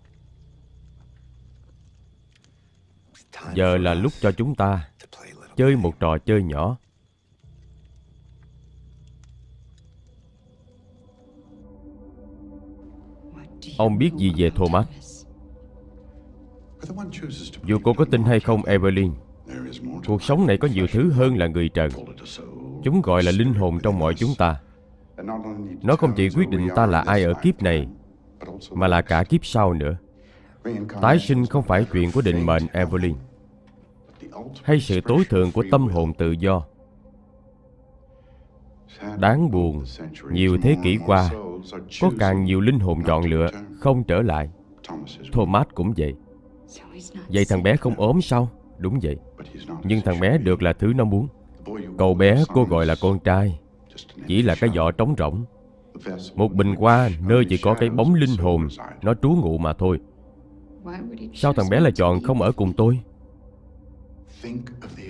Giờ là lúc cho chúng ta chơi một trò chơi nhỏ. Ông biết gì về Thomas? Dù cô có tin hay không Evelyn Cuộc sống này có nhiều thứ hơn là người trần. Chúng gọi là linh hồn trong mọi chúng ta nó không chỉ quyết định ta là ai ở kiếp này Mà là cả kiếp sau nữa Tái sinh không phải chuyện của định mệnh Evelyn Hay sự tối thượng của tâm hồn tự do Đáng buồn, nhiều thế kỷ qua, có càng nhiều linh hồn chọn lựa không trở lại. Thomas cũng vậy. Vậy thằng bé không ốm sao? Đúng vậy. Nhưng thằng bé được là thứ nó muốn. Cậu bé cô gọi là con trai, chỉ là cái vỏ trống rỗng. Một bình hoa, nơi chỉ có cái bóng linh hồn, nó trú ngụ mà thôi. Sao thằng bé lại chọn không ở cùng tôi?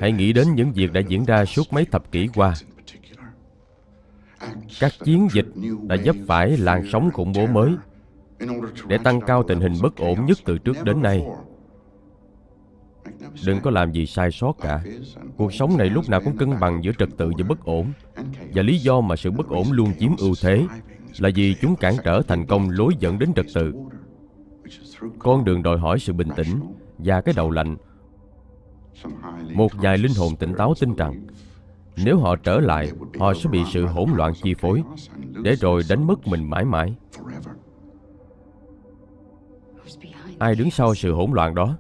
Hãy nghĩ đến những việc đã diễn ra suốt mấy thập kỷ qua. Các chiến dịch đã dấp phải làn sóng khủng bố mới để tăng cao tình hình bất ổn nhất từ trước đến nay. Đừng có làm gì sai sót cả. Cuộc sống này lúc nào cũng cân bằng giữa trật tự và bất ổn. Và lý do mà sự bất ổn luôn chiếm ưu thế là vì chúng cản trở thành công lối dẫn đến trật tự. Con đường đòi hỏi sự bình tĩnh và cái đầu lạnh. Một vài linh hồn tỉnh táo tin rằng nếu họ trở lại, họ sẽ bị sự hỗn loạn chi phối, để rồi đánh mất mình mãi mãi. Ai đứng sau sự hỗn loạn đó?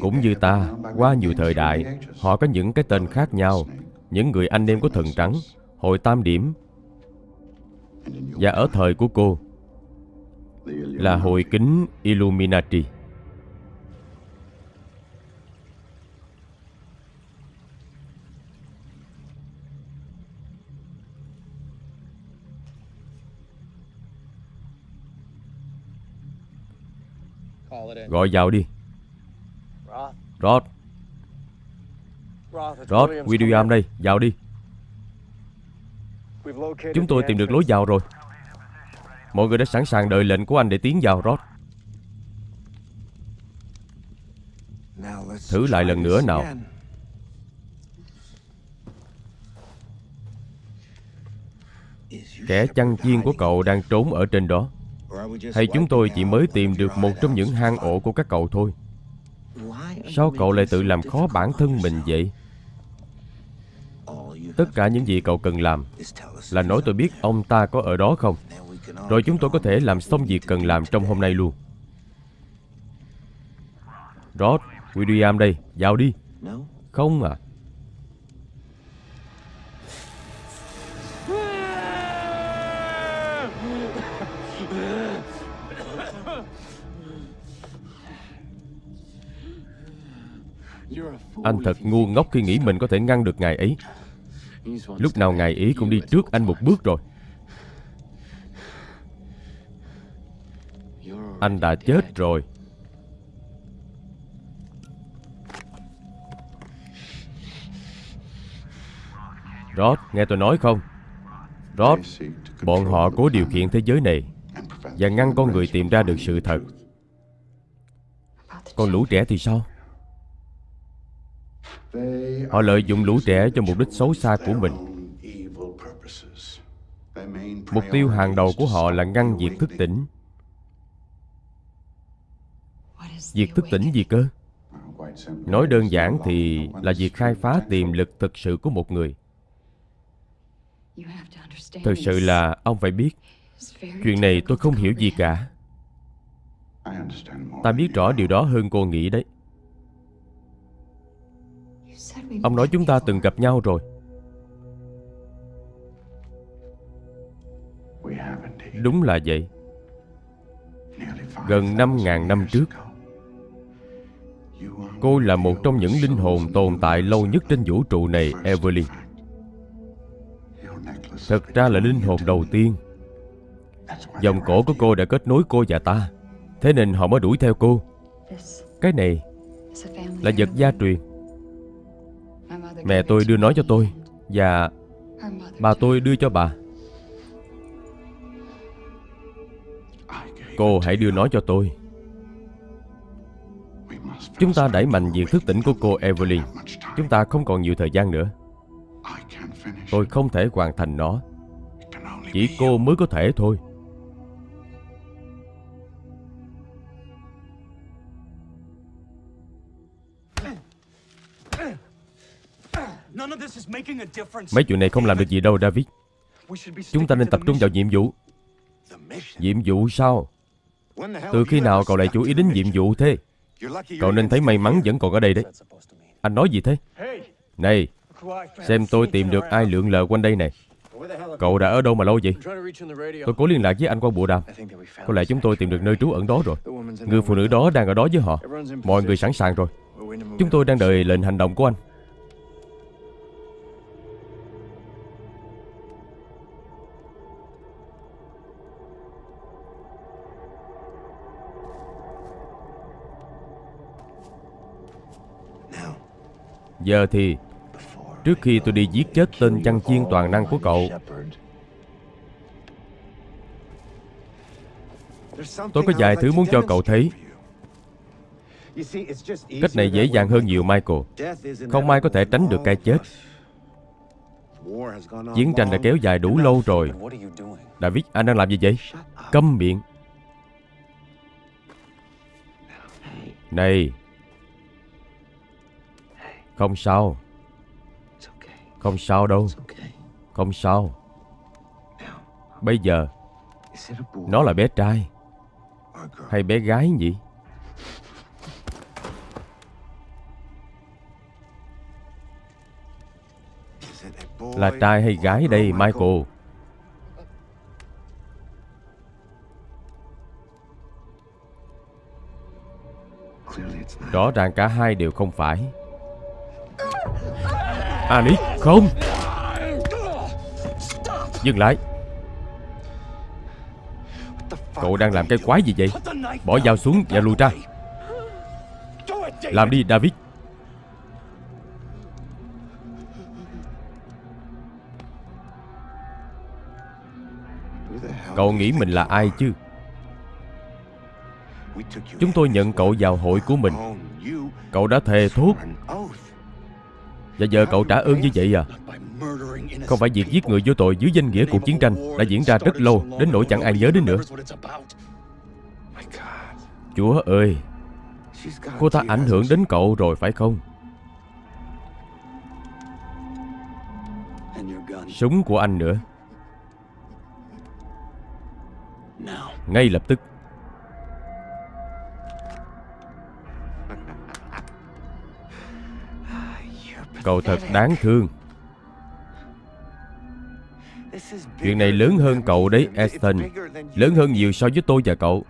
Cũng như ta, qua nhiều thời đại, họ có những cái tên khác nhau, những người anh em của thần trắng, hội tam điểm. Và ở thời của cô, là hội kính Illuminati. Gọi vào đi Rod Rod, William đây, vào đi. Chúng tôi tìm được lối vào rồi. Mọi người đã sẵn sàng đợi lệnh của anh để tiến vào Rod. Thử lại lần nữa nào. Kẻ chăn chiên của cậu đang trốn ở trên đó. Hay chúng tôi chỉ mới tìm được một trong những hang ổ của các cậu thôi. Sao cậu lại tự làm khó bản thân mình vậy? Tất cả những gì cậu cần làm. Là nói tôi biết ông ta có ở đó không? Rồi chúng tôi có thể làm xong việc cần làm trong hôm nay luôn. Rod, William đây, vào đi. Không à. Anh thật ngu ngốc khi nghĩ mình có thể ngăn được ngài ấy. Lúc nào ngài ý cũng đi trước anh một bước rồi Anh đã chết rồi Rod, nghe tôi nói không? Rod, bọn họ cố điều khiển thế giới này Và ngăn con người tìm ra được sự thật Còn lũ trẻ thì sao? Họ lợi dụng lũ trẻ cho mục đích xấu xa của mình. Mục tiêu hàng đầu của họ là ngăn việc thức tỉnh. Việc thức tỉnh gì cơ? Nói đơn giản thì là việc khai phá tiềm lực thực sự của một người. Thực sự là ông phải biết, Chuyện này tôi không hiểu gì cả. Ta biết rõ điều đó hơn cô nghĩ đấy. Ông nói chúng ta từng gặp nhau rồi. Đúng là vậy. Gần 5.000 năm trước Cô là một trong những linh hồn tồn tại lâu nhất trên vũ trụ này, Evelyn. Thật ra là linh hồn đầu tiên. Dòng cổ của cô đã kết nối cô và ta Thế nên họ mới đuổi theo cô. Cái này là vật gia truyền Mẹ tôi đưa nó cho tôi Và bà tôi đưa cho bà. Cô hãy đưa nó cho tôi. Chúng ta đẩy mạnh việc thức tỉnh của cô Evelyn. Chúng ta không còn nhiều thời gian nữa. Tôi không thể hoàn thành nó. Chỉ cô mới có thể thôi. Mấy chuyện này không làm được gì đâu David. Chúng ta nên tập trung vào nhiệm vụ. Nhiệm vụ sao? Từ khi nào cậu lại chú ý đến nhiệm vụ thế? Cậu nên thấy may mắn vẫn còn ở đây đấy. Anh nói gì thế? Này Xem tôi tìm được ai lượn lờ quanh đây này. Cậu đã ở đâu mà lâu vậy? Tôi cố liên lạc với anh qua bộ đàm. Có lẽ chúng tôi tìm được nơi trú ẩn đó rồi. Người phụ nữ đó đang ở đó với họ. Mọi người sẵn sàng rồi. Chúng tôi đang đợi lệnh hành động của anh Giờ thì Trước khi tôi đi giết chết tên chăn chiên toàn năng của cậu Tôi có vài thứ muốn cho cậu thấy. Cách này dễ dàng hơn nhiều Michael. Không ai có thể tránh được cái chết. Chiến tranh đã kéo dài đủ lâu rồi. David, anh đang làm gì vậy? Câm miệng. Này Không sao. Không sao đâu. Không sao. Bây giờ Nó là bé trai. Hay bé gái nhỉ? Là trai hay gái đây Michael? Rõ ràng cả hai đều không phải À, Ali không. Dừng lại. Cậu đang làm cái quái gì vậy? Bỏ dao xuống và lùi ra. Làm đi, David. Cậu nghĩ mình là ai chứ? Chúng tôi nhận cậu vào hội của mình. Cậu đã thề thốt và giờ cậu trả ơn như vậy à? Không phải việc giết người vô tội dưới danh nghĩa cuộc chiến tranh Đã diễn ra rất lâu, Đến nỗi chẳng ai nhớ đến nữa. Chúa ơi, Cô ta ảnh hưởng đến cậu rồi phải không? Súng của anh nữa. Ngay lập tức. Cậu thật đáng thương. Chuyện này lớn hơn cậu đấy, Aston. Lớn hơn nhiều so với tôi và cậu.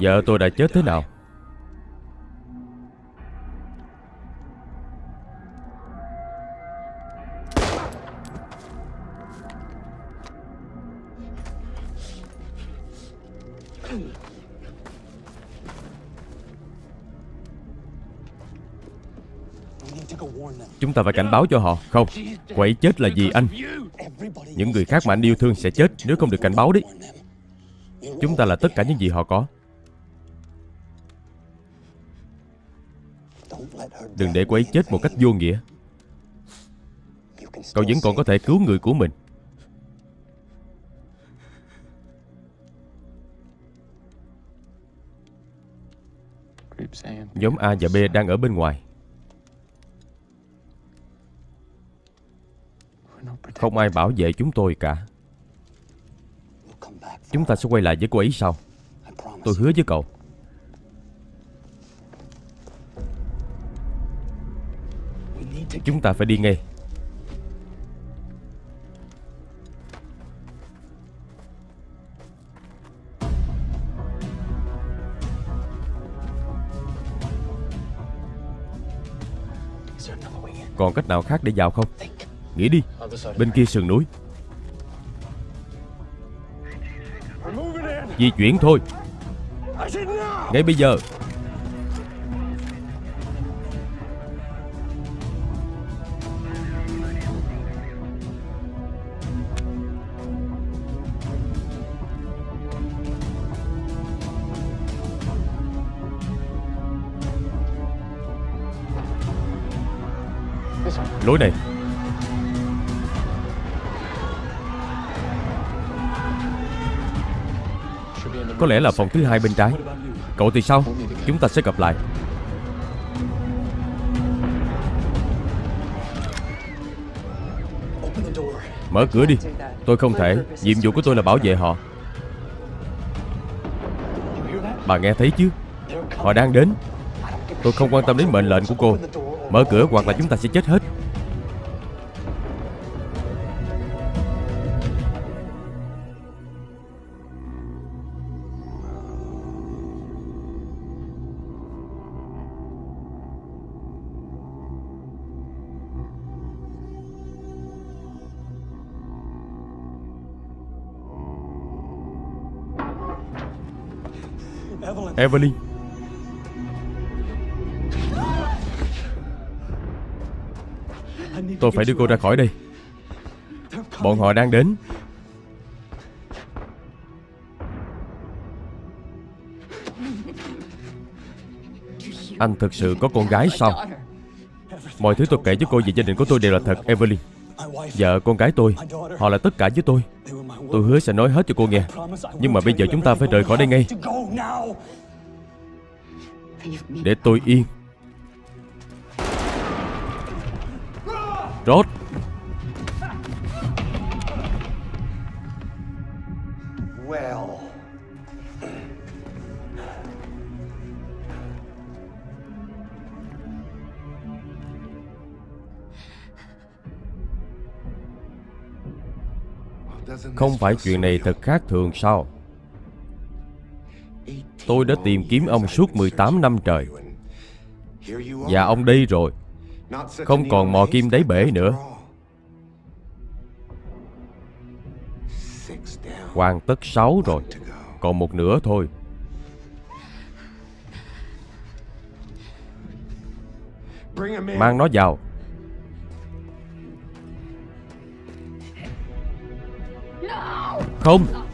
Vợ tôi đã chết thế nào? Chúng ta phải cảnh báo cho họ. Không, cô ấy chết là vì anh. Những người khác mà anh yêu thương sẽ chết Nếu không được cảnh báo đấy Chúng ta là tất cả những gì họ có. Đừng để cô ấy chết một cách vô nghĩa. Cậu vẫn còn có thể cứu người của mình. Nhóm A và B đang ở bên ngoài. Không ai bảo vệ chúng tôi cả. Chúng ta sẽ quay lại với cô ấy sau. Tôi hứa với cậu. Chúng ta phải đi ngay. Còn cách nào khác để vào không? Nghĩ đi. Bên kia sườn núi. Di chuyển thôi. Ngay bây giờ. Lối này Có lẽ là phòng thứ hai bên trái. Cậu thì sao? Chúng ta sẽ gặp lại. Mở cửa đi. Tôi không thể. Nhiệm vụ của tôi là bảo vệ họ. Bà nghe thấy chứ? Họ đang đến. Tôi không quan tâm đến mệnh lệnh của cô. Mở cửa hoặc là chúng ta sẽ chết hết. Evelyn. Tôi phải đưa cô ra khỏi đây. Bọn họ đang đến. Anh thực sự có con gái sao? Mọi thứ tôi kể với cô về gia đình của tôi đều là thật, Evelyn. Vợ, con gái tôi, Họ là tất cả với tôi. Tôi hứa sẽ nói hết cho cô nghe. Nhưng mà bây giờ chúng ta phải rời khỏi đây ngay. Để tôi yên. Rốt. Không phải chuyện này thật khác thường sao Tôi đã tìm kiếm ông suốt 18 năm trời. Và ông đi rồi. Không còn mò kim đáy bể nữa. Hoàn tất 6 rồi. Còn một nửa thôi. Mang nó vào. Không.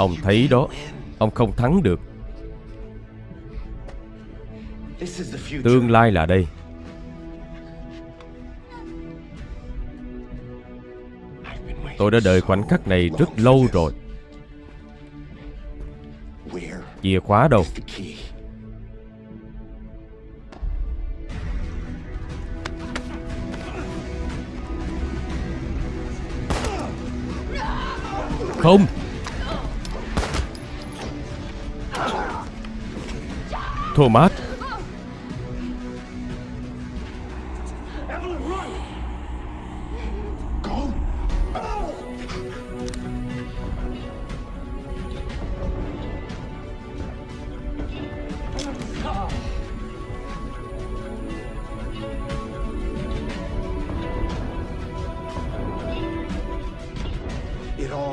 Ông thấy đó, Ông không thắng được. Tương lai là đây. Tôi đã đợi khoảnh khắc này rất lâu rồi. Chìa khóa đâu? Không! Thomas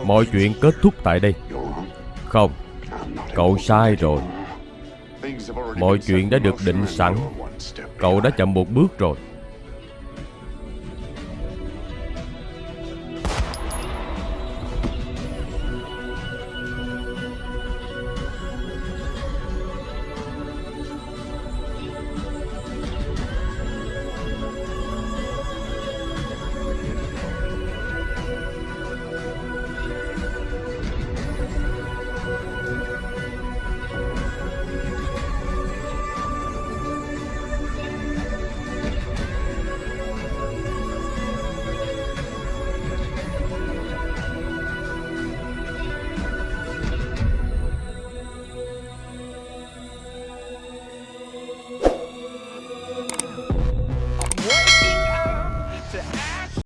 Mọi chuyện kết thúc tại đây. Không Cậu sai rồi. Mọi chuyện đã được định sẵn. Cậu đã chậm một bước rồi.